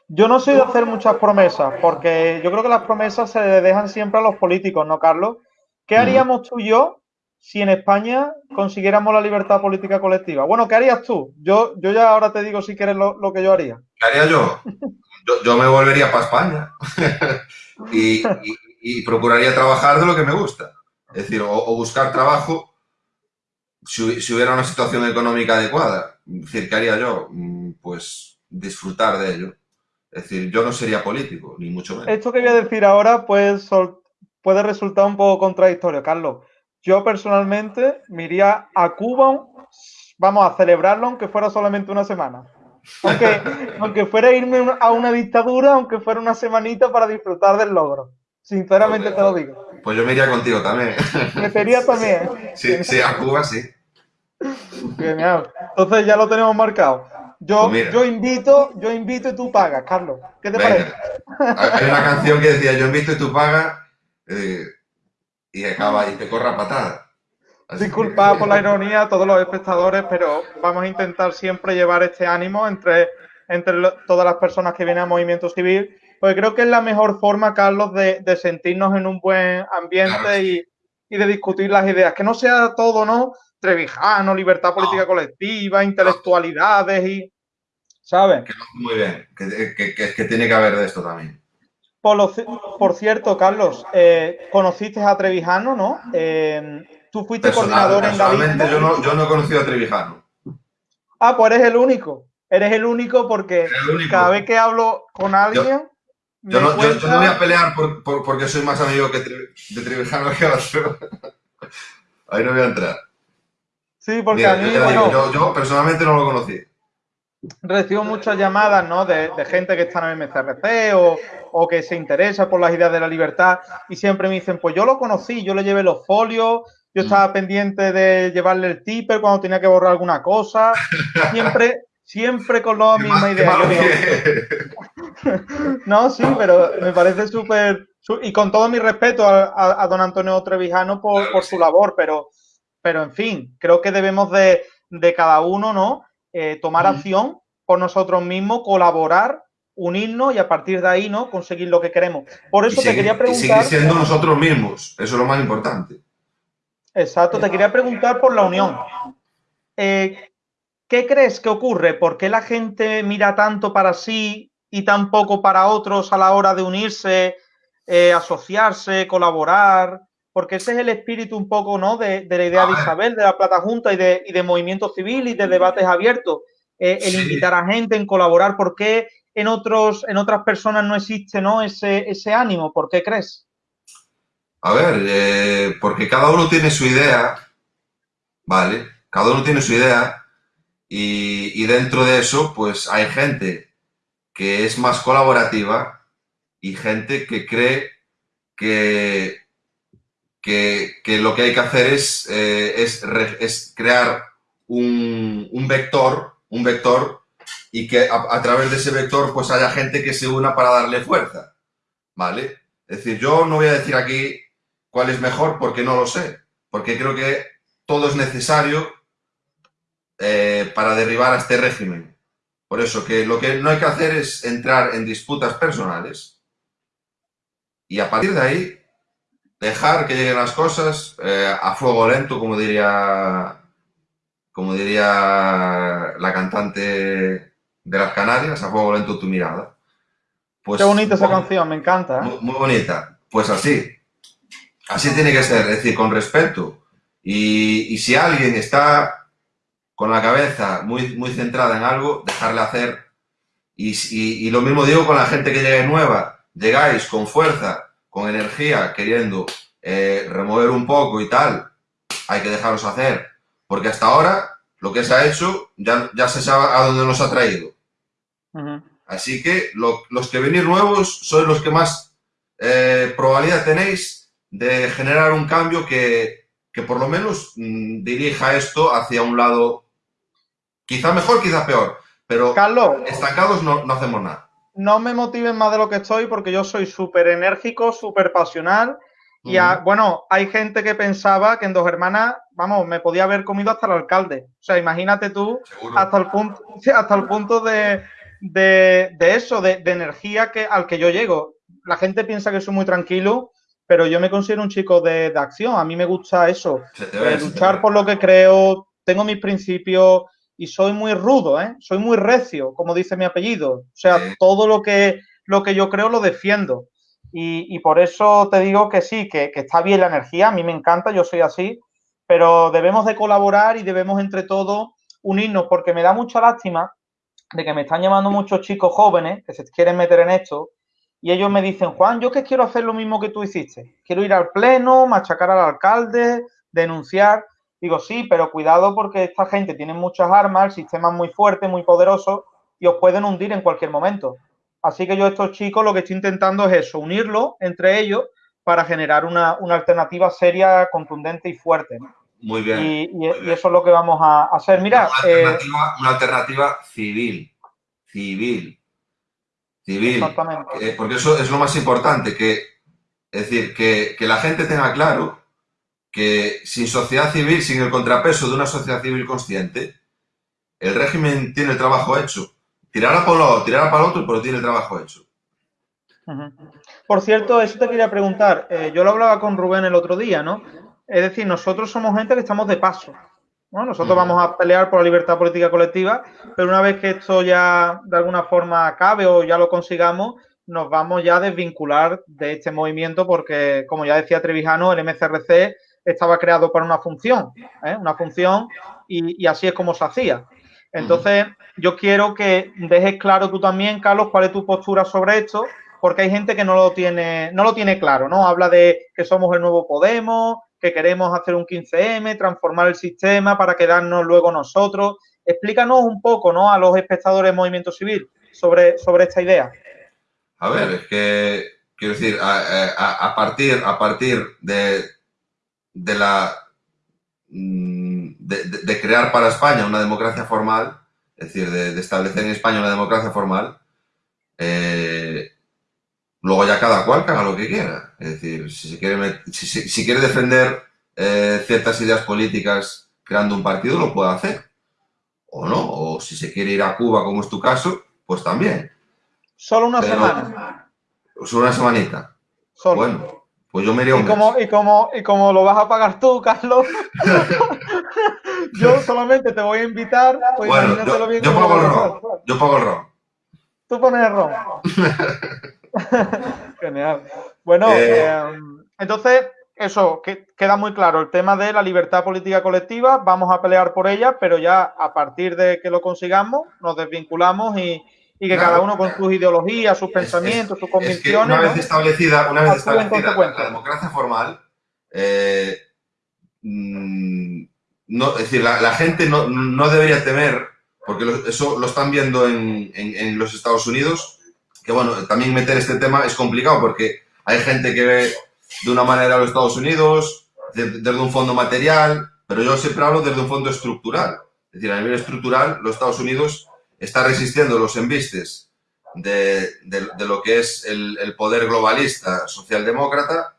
Yo no soy de hacer muchas promesas, porque yo creo que las promesas se dejan siempre a los políticos, ¿no, Carlos? ¿Qué haríamos tú y yo si en España consiguiéramos la libertad política colectiva? Bueno, ¿qué harías tú? Yo, yo ya ahora te digo si quieres lo, que yo haría. ¿Qué haría yo? Yo, me volvería para España *laughs* y, procuraría trabajar de lo que me gusta. Es decir, o, buscar trabajo si, si, hubiera una situación económica adecuada. Es decir, ¿qué haría yo? Mm, pues disfrutar de ello. Es decir, yo no sería político, ni mucho menos. Esto que voy a decir ahora pues, puede resultar un poco contradictorio, Carlos. Yo personalmente me iría a Cuba, vamos a celebrarlo, aunque fuera solamente una semana. Aunque, *laughs* aunque fuera irme a una dictadura, aunque fuera una semanita para disfrutar del logro. Sinceramente te lo digo. Pues yo me iría contigo también. Me iría también. *laughs* Sí, sí, a Cuba sí. Genial. Entonces ya lo tenemos marcado. Yo, pues yo invito, yo invito y tú pagas, Carlos. ¿Qué te parece? Hay una *laughs* canción que decía, yo invito y tú pagas, eh, y acaba y te corra patada. Disculpa por la ironía a todos los espectadores, pero vamos a intentar siempre llevar este ánimo entre, entre todas las personas que vienen al movimiento civil, porque creo que es la mejor forma, Carlos, de, sentirnos en un buen ambiente y, y de discutir las ideas. Que no sea todo, ¿no? Trevijano, libertad política colectiva, intelectualidades y. ¿Sabes? muy bien, que, tiene que haber de esto también. Por, cierto, Carlos, eh, conociste a Trevijano, ¿no? Eh, tú fuiste coordinador en Galicia. Yo no, yo no he conocido a Trevijano. Ah, pues eres el único. Eres el único porque cada vez que hablo con alguien. Yo, no, voy a pelear porque soy más amigo que de Trevijano que otro. *laughs* Ahí no voy a entrar. Sí, porque a mí, bueno, yo, personalmente no lo conocí. Recibo muchas llamadas, ¿no? De, gente que está en MCRC o, o, que se interesa por las ideas de la libertad y siempre me dicen, pues yo lo conocí, yo le llevé los folios, yo mm. estaba pendiente de llevarle el tipper cuando tenía que borrar alguna cosa, *laughs* siempre, siempre con la misma idea. *laughs* no, sí, pero me parece súper, y con todo mi respeto a, don Antonio Trevijano por, por su labor, pero pero en fin, creo que debemos de, cada uno, ¿no? Eh, tomar acción por nosotros mismos, colaborar, unirnos y a partir de ahí, ¿no? Conseguir lo que queremos. Por eso te quería preguntar. Y seguir siendo nosotros mismos, eso es lo más importante. Exacto, te quería preguntar por la unión. Eh, ¿Qué crees que ocurre? ¿Por qué la gente mira tanto para sí y tan poco para otros a la hora de unirse, eh, asociarse, colaborar? Porque ese es el espíritu un poco, ¿no? De, la idea de Isabel, de la Plata Junta y de, y de movimiento civil y de debates abiertos. Eh, el invitar a gente, en colaborar. ¿Por qué en, otros, en otras personas no existe ¿no? Ese, ese ánimo? ¿Por qué crees? A ver, eh, porque cada uno tiene su idea, ¿vale? Cada uno tiene su idea y, y dentro de eso, pues hay gente que es más colaborativa y gente que cree que que, lo que hay que hacer es, eh, es, crear un, vector, un vector y que a, través de ese vector pues haya gente que se una para darle fuerza, ¿vale? Es decir, yo no voy a decir aquí cuál es mejor porque no lo sé, porque creo que todo es necesario eh, para derribar a este régimen. Por eso que lo que no hay que hacer es entrar en disputas personales y a partir de ahí dejar que lleguen las cosas eh, a fuego lento, como diría, como diría la cantante de las Canarias, a fuego lento tu mirada. Pues, Qué bonita esa canción, me encanta. ¿eh? Muy, bonita. Pues así. Así tiene que ser, es decir, con respeto. Y, si alguien está con la cabeza muy, muy centrada en algo, dejarle hacer. Y, y lo mismo digo con la gente que llegue nueva. Llegáis con fuerza, con energía queriendo eh, remover un poco y tal, hay que dejarlos hacer. Porque hasta ahora lo que se ha hecho ya, ya se sabe a dónde nos ha traído. Así que los que venir nuevos sois los que más eh, probabilidad tenéis de generar un cambio que, que por lo menos mm, dirija esto hacia un lado quizá mejor, quizá peor, pero Carlos, estancados no, no hacemos nada. No me motiven más de lo que estoy porque yo soy súper enérgico, súper pasional y a, bueno, hay gente que pensaba que en Dos Hermanas, vamos, me podía haber comido hasta el alcalde. O sea, imagínate tú, hasta el punto, *laughs* hasta el punto de, de, de eso, de, de, energía que, al que yo llego. La gente piensa que soy muy tranquilo, pero yo me considero un chico de, de acción. A mí me gusta eso, ve, luchar por lo que creo, tengo mis principios y soy muy rudo, ¿eh? Soy muy recio, como dice mi apellido. O sea, todo lo que, lo que yo creo lo defiendo. Y, y por eso te digo que sí, que, que está bien la energía, a mí me encanta, yo soy así, pero debemos de colaborar y debemos entre todos unirnos, porque me da mucha lástima de que me están llamando muchos chicos jóvenes que se quieren meter en esto y ellos me dicen, Juan, yo que quiero hacer lo mismo que tú hiciste. Quiero ir al pleno, machacar al alcalde, denunciar. Digo, sí, pero cuidado porque esta gente tiene muchas armas, el sistema es muy fuerte, muy poderoso y os pueden hundir en cualquier momento. Así que yo a estos chicos lo que estoy intentando es eso, unirlo entre ellos para generar una, una alternativa seria, contundente y fuerte. ¿no? Muy bien. Y, y- muy y bien. eso es lo que vamos a hacer. Mira, una, eh, alternativa, una alternativa civil. Civil. Civil. exactamente. Eh, porque eso es lo más importante, que, es decir, que, que la gente tenga claro que sin sociedad civil, sin el contrapeso de una sociedad civil consciente, el régimen tiene el trabajo hecho. Tirará un lado, tirará para el otro, pero tiene el trabajo hecho. Por cierto, eso te quería preguntar. eh, yo lo hablaba con Rubén el otro día, ¿no? Es decir, nosotros somos gente que estamos de paso. ¿no? Nosotros vamos a pelear por la libertad política colectiva, pero una vez que esto ya de alguna forma acabe o ya lo consigamos, nos vamos ya a desvincular de este movimiento porque, como ya decía Trevijano, el MCRC estaba creado para una función, ¿eh? una función y, así es como se hacía. Entonces, yo quiero que dejes claro tú también, Carlos, cuál es tu postura sobre esto, porque hay gente que no lo tiene, no lo tiene claro, ¿no? Habla de que somos el nuevo Podemos, que queremos hacer un 15M, transformar el sistema para quedarnos luego nosotros. Explícanos un poco, ¿no? A los espectadores del movimiento civil sobre, sobre esta idea. A ver, es que, quiero decir, a- a partir, a partir de, de la mm, de, crear para España una democracia formal, es decir, de, de establecer en España una democracia formal, eh, luego ya cada cual haga lo que quiera. Es decir, si, se quiere, si, si- si quiere defender eh, ciertas ideas políticas creando un partido, lo puede hacer. O no, o si se quiere ir a Cuba, como es tu caso, pues también. Solo una Pero- semana. Solo una semanita. Solo. Bueno, pues yo me iría y, como, mes. y, como, y como lo vas a pagar tú, Carlos, *laughs* yo solamente te voy a invitar. Pues Bueno, yo, bien yo pago el ron. Yo pago el ron. Tú pones el ron. *laughs* Genial. Bueno, Eh. eh, entonces, eso, que, queda muy claro. El tema de la libertad política colectiva, vamos a pelear por ella, pero ya a partir de que lo consigamos, nos desvinculamos y, y que Claro. cada uno con sus ideologías, sus Es- pensamientos, sus Es que convicciones. una vez ¿no? establecida, una vez establecida la democracia formal, eh, mm, no, es decir, la, la gente no, no debería temer, porque lo- eso lo están viendo en, en- en los Estados Unidos, que bueno, también meter este tema es complicado porque hay gente que ve de una manera a los Estados Unidos, de- desde un fondo material, pero yo siempre hablo desde un fondo estructural. Es decir, a nivel estructural, los Estados Unidos está resistiendo los embistes de, de- lo que es el, poder globalista socialdemócrata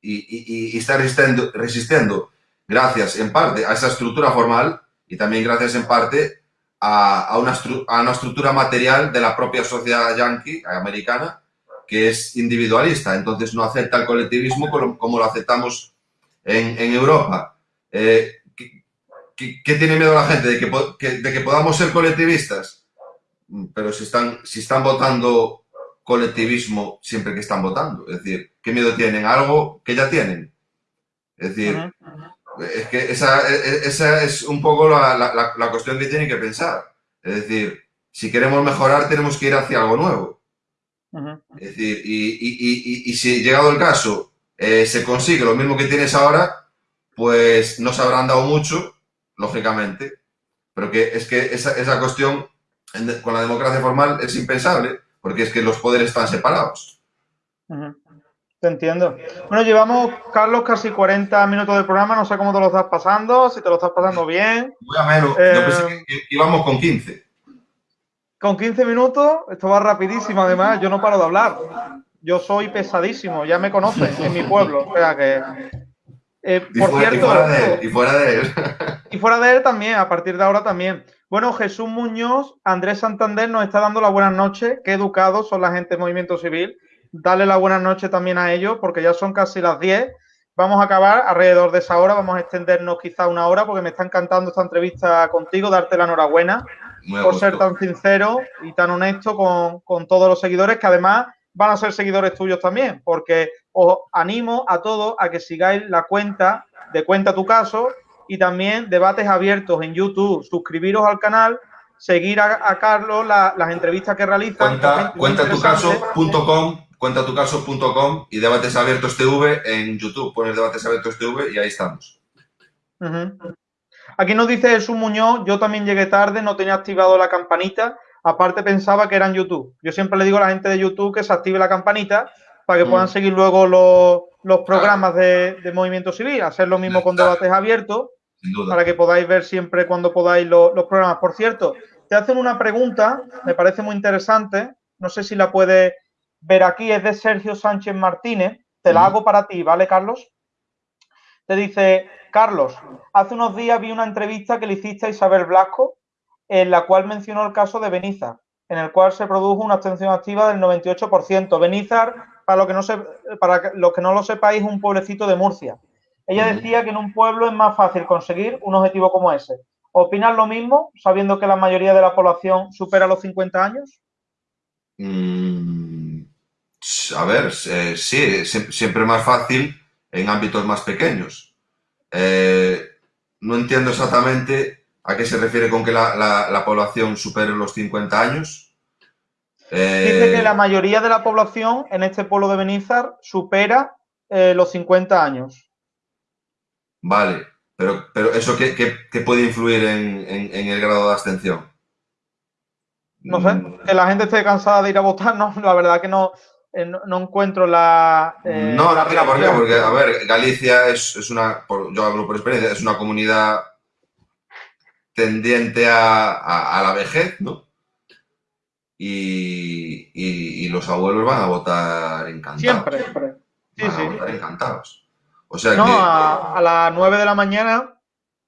y, está resistiendo, resistiendo gracias en parte a esa estructura formal y también gracias en parte a, a una, a una estructura material de la propia sociedad yanqui, americana, que es individualista, entonces no acepta el colectivismo como lo aceptamos en, en Europa. Eh, ¿qué, qué- tiene miedo la gente? ¿De que, que- de que podamos ser colectivistas? Mm, Pero si están, si están votando colectivismo siempre que están votando, es decir, ¿qué miedo tienen? Algo que ya tienen. Es decir, Ujú. es que esa, e- e- esa es un poco la, la- la- cuestión que tienen que pensar. Es decir, si queremos mejorar tenemos que ir hacia algo nuevo. Ujú. Es decir, y, y- y- y- y si llegado el caso eh, se consigue lo mismo que tienes ahora, pues no se habrán dado mucho, lógicamente, pero que es que esa, esa cuestión en- con la democracia formal es impensable, porque es que los poderes están separados. Te entiendo. Bueno, llevamos, Carlos, casi 40 minutos del programa. No sé cómo te lo estás pasando, si te lo estás pasando bien. Muy a menos. Yo pensé eh, que íbamos con 15. Con 15 minutos, esto va rapidísimo. Además, yo no paro de hablar. Yo soy pesadísimo, ya me conocen en mi pueblo. O sea que. Eh, por cierto. Y fuera de él. Y fuera de él. *laughs* y fuera de él también, a partir de ahora también. Bueno, Jesús Muñoz, Andrés Santander nos está dando la buenas noches. Qué educados son la gente del movimiento civil darle la buena noche también a ellos, porque ya son casi las 10. Vamos a acabar alrededor de esa hora, vamos a extendernos quizá una hora, porque me está encantando esta entrevista contigo, darte la enhorabuena por ser tan sincero y tan honesto con, con todos los seguidores, que además van a ser seguidores tuyos también, porque os animo a todos a que sigáis la cuenta de Cuenta tu Caso y también debates abiertos en YouTube. Suscribiros al canal, seguir a, Carlos las entrevistas que realiza. Cuenta, cuentatucaso.com cuentatucaso.com y Debates Abiertos TV en YouTube. Pones Debates Abiertos TV y ahí estamos. Aquí nos dice Jesús Muñoz, yo también llegué tarde, no tenía activado la campanita, aparte pensaba que era en YouTube. Yo siempre le digo a la gente de YouTube que se active la campanita para que puedan mm. seguir luego los, programas de, Movimiento Civil, hacer lo mismo con Debates Abiertos, para que podáis ver siempre cuando podáis los, los programas. Por cierto, te hacen una pregunta, me parece muy interesante, no sé si la puedes ver aquí es de Sergio Sánchez Martínez. Te la hago para ti, ¿vale, Carlos? Te dice, Carlos, hace unos días vi una entrevista que le hiciste a Isabel Blasco, en la cual mencionó el caso de Benizar, en el cual se produjo una abstención activa del 98%. Benizar, para, lo que no se, para los que no lo sepáis, es un pueblecito de Murcia. Ella decía que en un pueblo es más fácil conseguir un objetivo como ese. ¿Opinas lo mismo, sabiendo que la mayoría de la población supera los 50 años? Mm, a ver, eh, sí, siempre más fácil en ámbitos más pequeños. Eh, no entiendo exactamente a qué se refiere con que la, población supere los 50 años. Dice que eh, la mayoría de la población en este pueblo de Benizar supera los 50 años. Vale, pero, pero ¿eso qué, puede influir en, el grado de abstención? No sé, mm. que la gente esté cansada de ir a votar, *laughs* no, la verdad que no, eh, no, encuentro la. Eh, no, la mira, ¿por qué? Porque, a ver, Galicia es, una, yo hablo por experiencia, es una comunidad tendiente a, la vejez, ¿no? Y, los abuelos van a votar encantados. Siempre, siempre. Sí, van a votar encantados. O sea no, a, las 9 de la mañana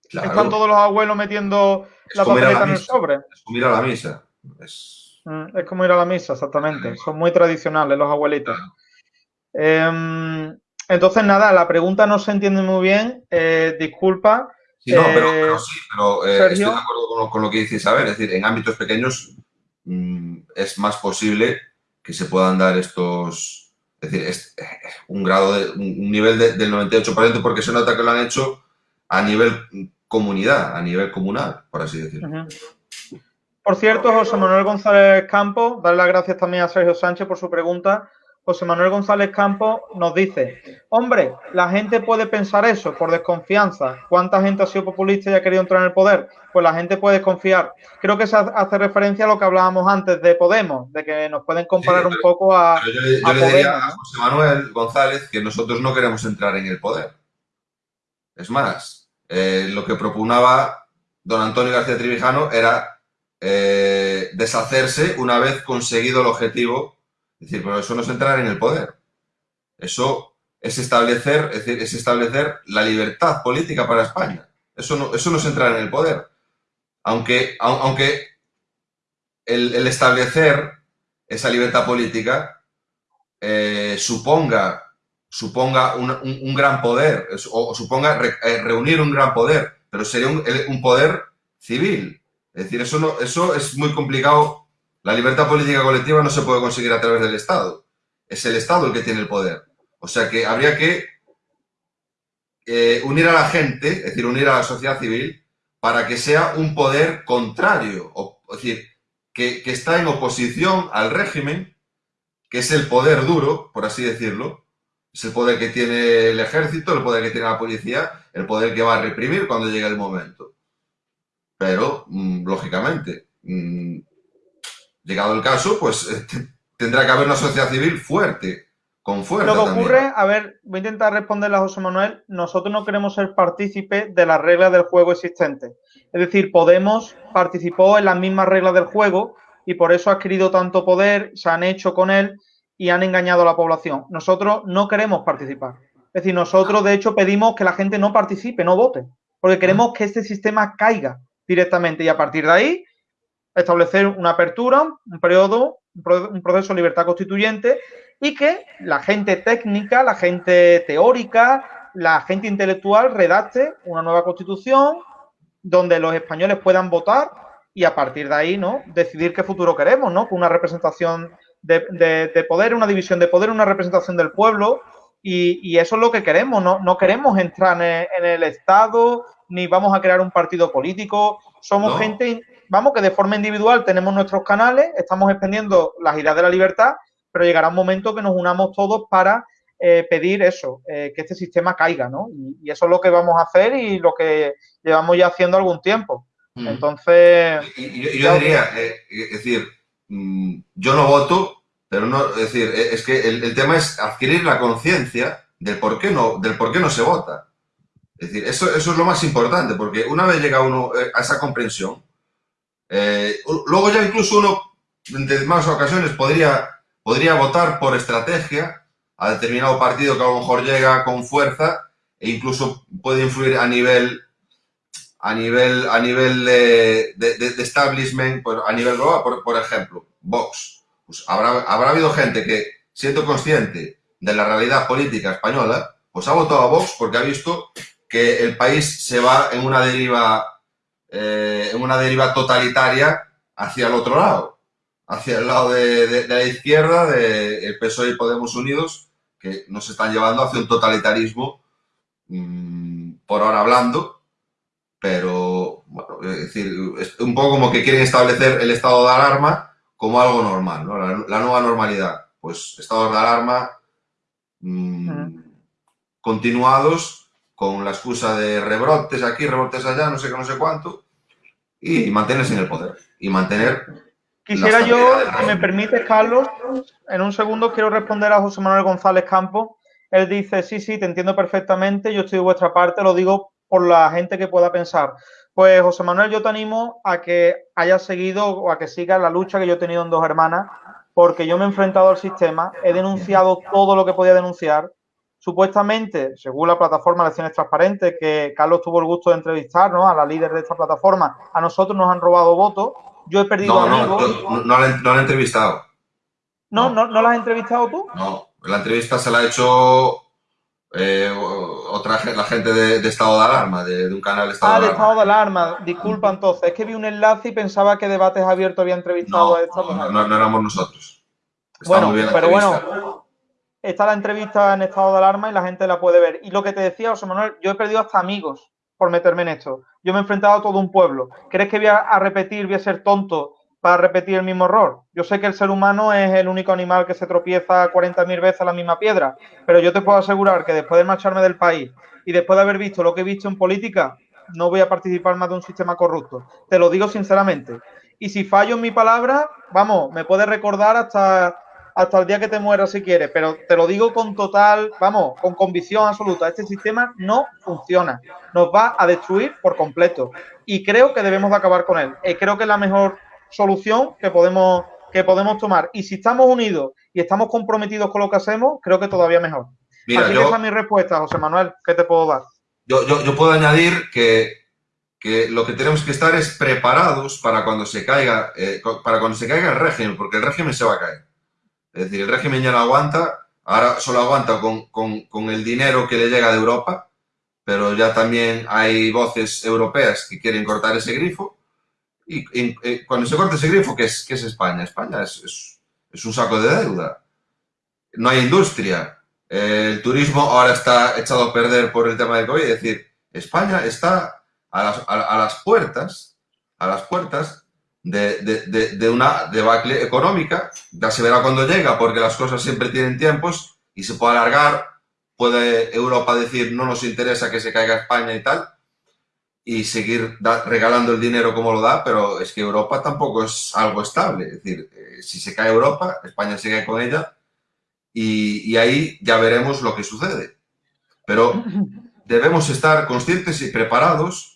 están todos los abuelos metiendo la papeleta en el sobre. Es como ir a la misa. Es Mm, es como ir a la misa, exactamente. Son muy tradicionales los abuelitos. Em, entonces, nada, la pregunta no se entiende muy bien. Eh, disculpa. Sí, no, pero, eh, sí, pero eh, estoy de acuerdo con lo, que dice Isabel. Es decir, en ámbitos pequeños es más posible que se puedan dar estos. Es decir, es, un grado de. un nivel del 98%, porque se nota que lo han hecho a nivel comunidad, a nivel comunal, por así decirlo. Por cierto, José Manuel González Campos, darle las gracias también a Sergio Sánchez por su pregunta. José Manuel González Campos nos dice, hombre, la gente puede pensar eso por desconfianza. ¿Cuánta gente ha sido populista y ha querido entrar en el poder? Pues la gente puede desconfiar. Creo que se hace referencia a lo que hablábamos antes de Podemos, de que nos pueden comparar un poco a... Yo, le, diría a José Manuel González que nosotros no queremos entrar en el poder. Es más, eh, lo que propunaba don Antonio García Trivijano era eh, deshacerse una vez conseguido el objetivo. Decir, pero eso no es entrar en el poder. Eso es establecer, es, decir, es establecer la libertad política para España. Eso no, eso no es entrar en el poder. Aunque, aunque el, establecer esa libertad política eh, suponga, suponga un, gran poder o, suponga eh, reunir un gran poder, pero sería un poder civil, es decir, eso, no, eso es muy complicado. La libertad política colectiva no se puede conseguir a través del Estado. Es el Estado el que tiene el poder. O sea que habría que eh, unir a la gente, es decir, unir a la sociedad civil, para que sea un poder contrario, es decir, que, está en oposición al régimen, que es el poder duro, por así decirlo, es el poder que tiene el ejército, el poder que tiene la policía, el poder que va a reprimir cuando llegue el momento. Pero, mm, lógicamente, mm, llegado el caso, pues tendrá que haber una sociedad civil fuerte con fuerza. Lo que ocurre, a ver, voy a intentar responderle a José Manuel, nosotros no queremos ser partícipes de las reglas del juego existentes. Es decir, Podemos participó en las mismas reglas del juego y por eso ha adquirido tanto poder, se han hecho con él y han engañado a la población. Nosotros no queremos participar. Es decir, nosotros de hecho pedimos que la gente no participe, no vote, porque queremos que este sistema caiga directamente y a partir de ahí establecer una apertura, un periodo, un proceso de libertad constituyente y que la gente técnica, la gente teórica, la gente intelectual redacte una nueva constitución donde los españoles puedan votar y a partir de ahí, ¿no? Decidir qué futuro queremos, ¿no? Con una representación de, poder, una división de poder, una representación del pueblo y, eso es lo que queremos, no, no queremos entrar en el, Estado, ni vamos a crear un partido político, somos gente, vamos, que de forma individual tenemos nuestros canales, estamos expendiendo las ideas de la libertad, pero llegará un momento que nos unamos todos para eh, pedir eso, eh, que este sistema caiga, ¿no? Y, eso es lo que vamos a hacer y lo que llevamos ya haciendo algún tiempo. Mm. Entonces... yo, diría, eh, es decir, mm, yo no voto, pero no, es decir, es que el, tema es adquirir la conciencia del por qué no, del por qué no se vota. Es decir, eso, eso es lo más importante, porque una vez llega uno a esa comprensión, eh, luego ya incluso uno en más ocasiones podría, podría votar por estrategia a determinado partido que a lo mejor llega con fuerza e incluso puede influir a nivel a nivel, a nivel de, de, establishment, pues, a nivel global, por, por ejemplo, Vox. Pues habrá, habrá habido gente que, siendo consciente de la realidad política española, pues ha votado a Vox porque ha visto que el país se va en una deriva, eh, en una deriva totalitaria hacia el otro lado, hacia el lado de, la izquierda, del de PSOE y Podemos Unidos, que nos están llevando hacia un totalitarismo, mm, por ahora hablando, pero, bueno, es decir, es un poco como que quieren establecer el estado de alarma como algo normal, ¿no? La, nueva normalidad, pues estados de alarma mm, continuados con la excusa de rebrotes aquí, rebrotes allá, no sé qué, no sé cuánto, y, mantenerse en el poder y mantener... Quisiera yo, si me permite, Carlos, en un segundo quiero responder a José Manuel González Campos. Él dice, sí, sí, te entiendo perfectamente, yo estoy de vuestra parte, lo digo por la gente que pueda pensar. Pues José Manuel, yo te animo a que hayas seguido o a que sigas la lucha que yo he tenido en dos hermanas, porque yo me he enfrentado al sistema, he denunciado todo lo que podía denunciar. Supuestamente, según la plataforma Elecciones Transparentes, que Carlos tuvo el gusto de entrevistar ¿no? a la líder de esta plataforma, a nosotros nos han robado votos. Yo he perdido amigos. No, no, la, he entrevistado. ¿No, ¿No, no la has entrevistado tú? No, la entrevista se la ha hecho eh, otra la gente de, estado de alarma, de, un canal de estado ah, de alarma. estado de alarma. Disculpa entonces, es que vi un enlace y pensaba que Debates Abiertos había entrevistado a esta no, no, no, éramos nosotros. bueno, pero bueno, está la entrevista en estado de alarma y la gente la puede ver. Y lo que te decía, José Manuel, yo he perdido hasta amigos por meterme en esto. Yo me he enfrentado a todo un pueblo. ¿Crees que voy a repetir, voy a ser tonto para repetir el mismo error. Yo sé que el ser humano es el único animal que se tropieza 40.000 veces a la misma piedra, pero yo te puedo asegurar que después de marcharme del país y después de haber visto lo que he visto en política, no voy a participar más de un sistema corrupto. Te lo digo sinceramente. Y si fallo en mi palabra, vamos, me puedes recordar hasta, hasta el día que te mueras si quieres, pero te lo digo con total, vamos, con convicción absoluta. Este sistema no funciona. Nos va a destruir por completo. Y creo que debemos de acabar con él. Y creo que es la mejor solución que podemos, que podemos tomar. Y si estamos unidos y estamos comprometidos con lo que hacemos, creo que todavía mejor. Mira, Así esa es mi respuesta, José Manuel. ¿Qué te puedo dar? Yo, yo, puedo añadir que, que, lo que tenemos que estar es preparados para cuando se caiga, eh, para cuando se caiga el régimen, porque el régimen se va a caer. Es decir, el régimen ya no aguanta, ahora solo aguanta con, con, con el dinero que le llega de Europa, pero ya también hay voces europeas que quieren cortar ese grifo y, eh, cuando se corta ese grifo, ¿qué es, qué es España? España es, es, un saco de deuda. No hay industria. el turismo ahora está echado a perder por el tema de COVID. Es decir, España está a las, a, las puertas, a las puertas de, de, de, una debacle económica. Ya se verá cuando llega, porque las cosas siempre tienen tiempos y se puede alargar. Puede Europa decir no nos interesa que se caiga España y tal, y seguir regalando el dinero como lo da, pero es que Europa tampoco es algo estable. Es decir, eh, si se cae Europa, España se cae con ella y, ahí ya veremos lo que sucede. Pero *laughs* debemos estar conscientes y preparados,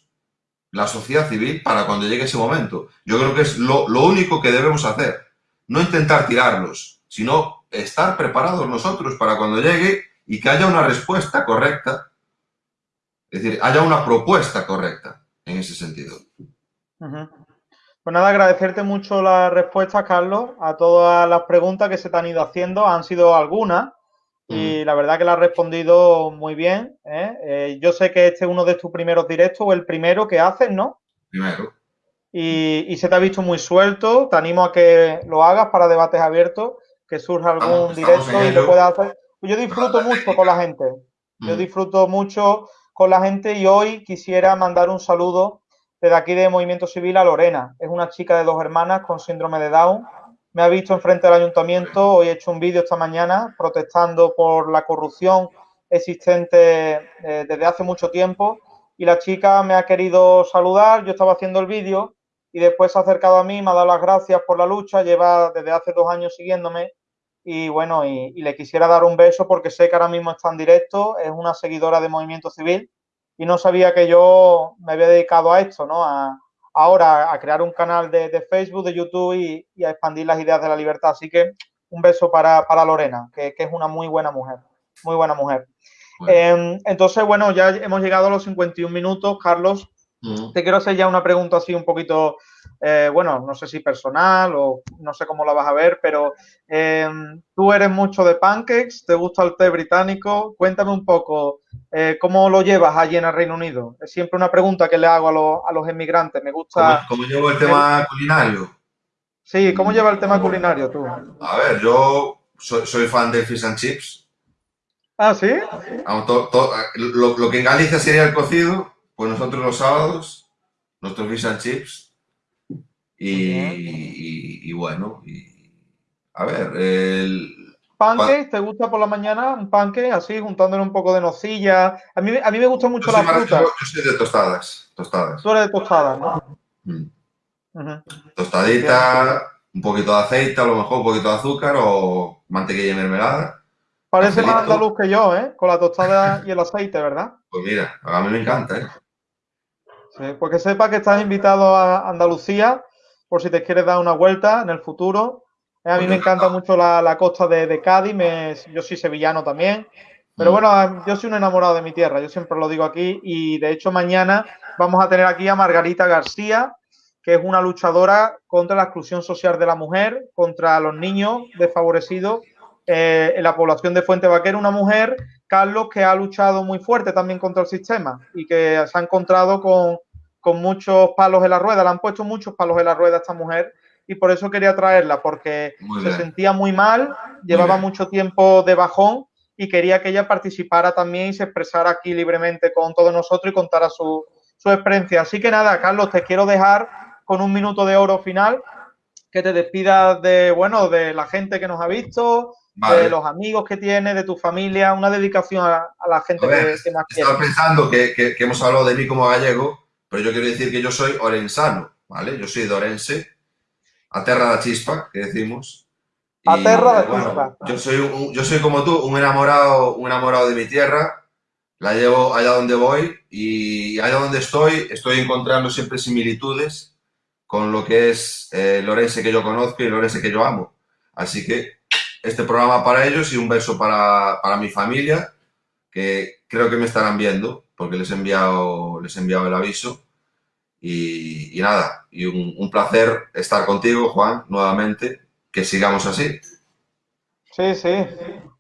la sociedad civil, para cuando llegue ese momento. Yo creo que es lo, único que debemos hacer. No intentar tirarlos, sino estar preparados nosotros para cuando llegue y que haya una respuesta correcta. Es decir, haya una propuesta correcta en ese sentido. Pues nada, agradecerte mucho la respuesta, Carlos, a todas las preguntas que se te han ido haciendo. Han sido algunas y la verdad que la has respondido muy bien. ¿eh? Eh, yo sé que este es uno de tus primeros directos o el primero que haces, ¿no? Primero. Y, se te ha visto muy suelto. Te animo a que lo hagas para debates abiertos, que surja algún directo y lo puedas hacer. Yo disfruto mucho con la gente. Yo disfruto mucho con la gente y hoy quisiera mandar un saludo desde aquí de Movimiento Civil a Lorena. Es una chica de dos hermanas con síndrome de Down. Me ha visto enfrente del ayuntamiento. Hoy he hecho un vídeo esta mañana protestando por la corrupción existente eh, desde hace mucho tiempo. Y la chica me ha querido saludar. Yo estaba haciendo el vídeo y después se ha acercado a mí, me ha dado las gracias por la lucha. Lleva desde hace dos años siguiéndome. Y bueno, y, le quisiera dar un beso porque sé que ahora mismo está en directo. Es una seguidora de Movimiento Civil y no sabía que yo me había dedicado a esto, ¿no? Ahora a crear un canal de, Facebook, de YouTube y, a expandir las ideas de la libertad. Así que un beso para, Lorena, que, es una muy buena mujer, muy buena mujer. Em, entonces, bueno, ya hemos llegado a los 51 minutos, Carlos. Te quiero hacer ya una pregunta así un poquito, eh, bueno, no sé si personal o no sé cómo la vas a ver, pero em, tú eres mucho de pancakes, te gusta el té británico. Cuéntame un poco eh, cómo lo llevas allí en el Reino Unido. Es siempre una pregunta que le hago a, los, a los emigrantes. Me gusta. ¿Cómo, llevo el tema culinario? Sí, ¿cómo lleva el tema culinario tú? A ver, yo soy, fan del fish and chips. Ah, sí. lo que en Galicia sería el cocido pues nosotros los sábados, nuestros fish and chips. Y, bueno, y, a ver, el... ¿Panque? ¿Te gusta por la mañana un panque así, juntándole un poco de nocilla? A mí, a mí me gusta mucho la fruta. Yo, soy de tostadas, tostadas. Tú eres de tostadas, ¿no? Mm. Tostadita, un poquito de aceite, a lo mejor un poquito de azúcar o mantequilla y mermelada. Parece más andaluz que yo, ¿eh? Con la tostada y el aceite, ¿verdad? Pues mira, a mí me encanta, ¿eh? porque sepa que estás invitado a Andalucía por si te quieres dar una vuelta en el futuro. Eh, a mí me encanta mucho la, costa de, Cádiz, yo soy sevillano también. Pero mm. bueno, yo soy un enamorado de mi tierra, yo siempre lo digo aquí. Y de hecho, mañana vamos a tener aquí a Margarita García, que es una luchadora contra la exclusión social de la mujer, contra los niños desfavorecidos eh, en la población de Fuente Vaquera. Una mujer, Carlos, que ha luchado muy fuerte también contra el sistema y que se ha encontrado con con muchos palos en la rueda, le han puesto muchos palos en la rueda a esta mujer y por eso quería traerla, porque se sentía muy mal, llevaba mucho tiempo de bajón y quería que ella participara también y se expresara aquí libremente con todos nosotros y contara su, experiencia. Así que nada, Carlos, te quiero dejar con un minuto de oro final, que te despidas de, bueno, de la gente que nos ha visto, de los amigos que tienes, de tu familia, una dedicación a, la gente que, más quiere. Estaba pensando que, que, hemos hablado de mí como gallego pero yo quiero decir que yo soy orensano, ¿vale? Yo soy de Orense, a terra da chispa, que decimos. a terra da chispa. Yo soy, yo soy como tú, un enamorado, un enamorado de mi tierra, la llevo allá donde voy y allá donde estoy estoy encontrando siempre similitudes con lo que es eh, el Orense que yo conozco y el Orense que yo amo. Así que este programa para ellos y un beso para, para mi familia, que creo que me estarán viendo porque les he enviado, les he enviado el aviso. Y, nada, y un, placer estar contigo, Juan, nuevamente, que sigamos así. Sí, sí.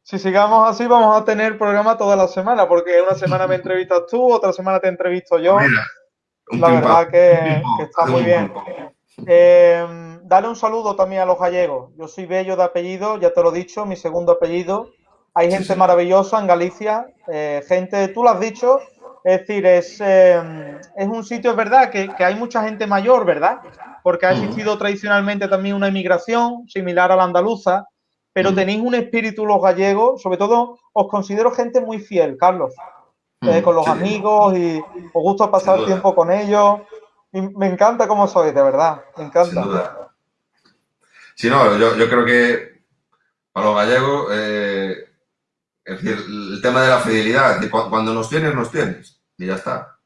Si sigamos así, vamos a tener programa toda la semana, porque una semana me entrevistas tú, otra semana te entrevisto yo. la verdad que, está muy bien. Eh, dale un saludo también a los gallegos. Yo soy bello de apellido, ya te lo he dicho, mi segundo apellido. Hay gente maravillosa en Galicia, eh, gente, tú lo has dicho, es decir, es, es un sitio, es verdad, que, hay mucha gente mayor, ¿verdad? Porque ha existido tradicionalmente también una inmigración similar a la andaluza, pero tenéis un espíritu los gallegos, sobre todo os considero gente muy fiel, Carlos, eh, con los amigos y os gusta pasar tiempo con ellos. Y me encanta cómo sois, de verdad, me encanta. Sí, no, yo, yo creo que Para los gallegos, eh, es decir, el tema de la fidelidad, cuando nos tienes, nos tienes. Y ya está.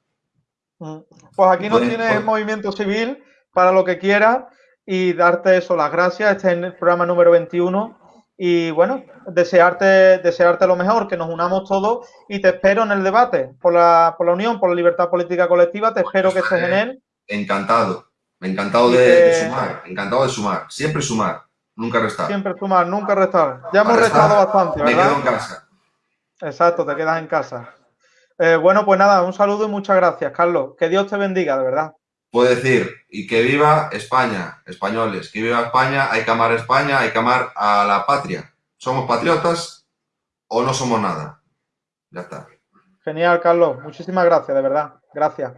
Mm. Pues aquí nos tienes el movimiento civil para lo que quieras y darte eso, las gracias. Este es el programa número 21. Y bueno, desearte, desearte lo mejor, que nos unamos todos y te espero en el debate por la, por la unión, por la libertad política colectiva. Te espero que estés en él. Encantado, encantado de, sumar, encantado de sumar, siempre sumar, nunca restar. Siempre sumar, nunca restar. Ya hemos restado bastante, ¿verdad? Me quedo en casa. Exacto, te quedas en casa. Eh, bueno, pues nada, un saludo y muchas gracias, Carlos. Que Dios te bendiga, de verdad. Puedo decir, y que viva España, españoles, que viva España, hay que amar a España, hay que amar a la patria. ¿Somos patriotas o no somos nada? Ya está. Genial, Carlos. Muchísimas gracias, de verdad. Gracias.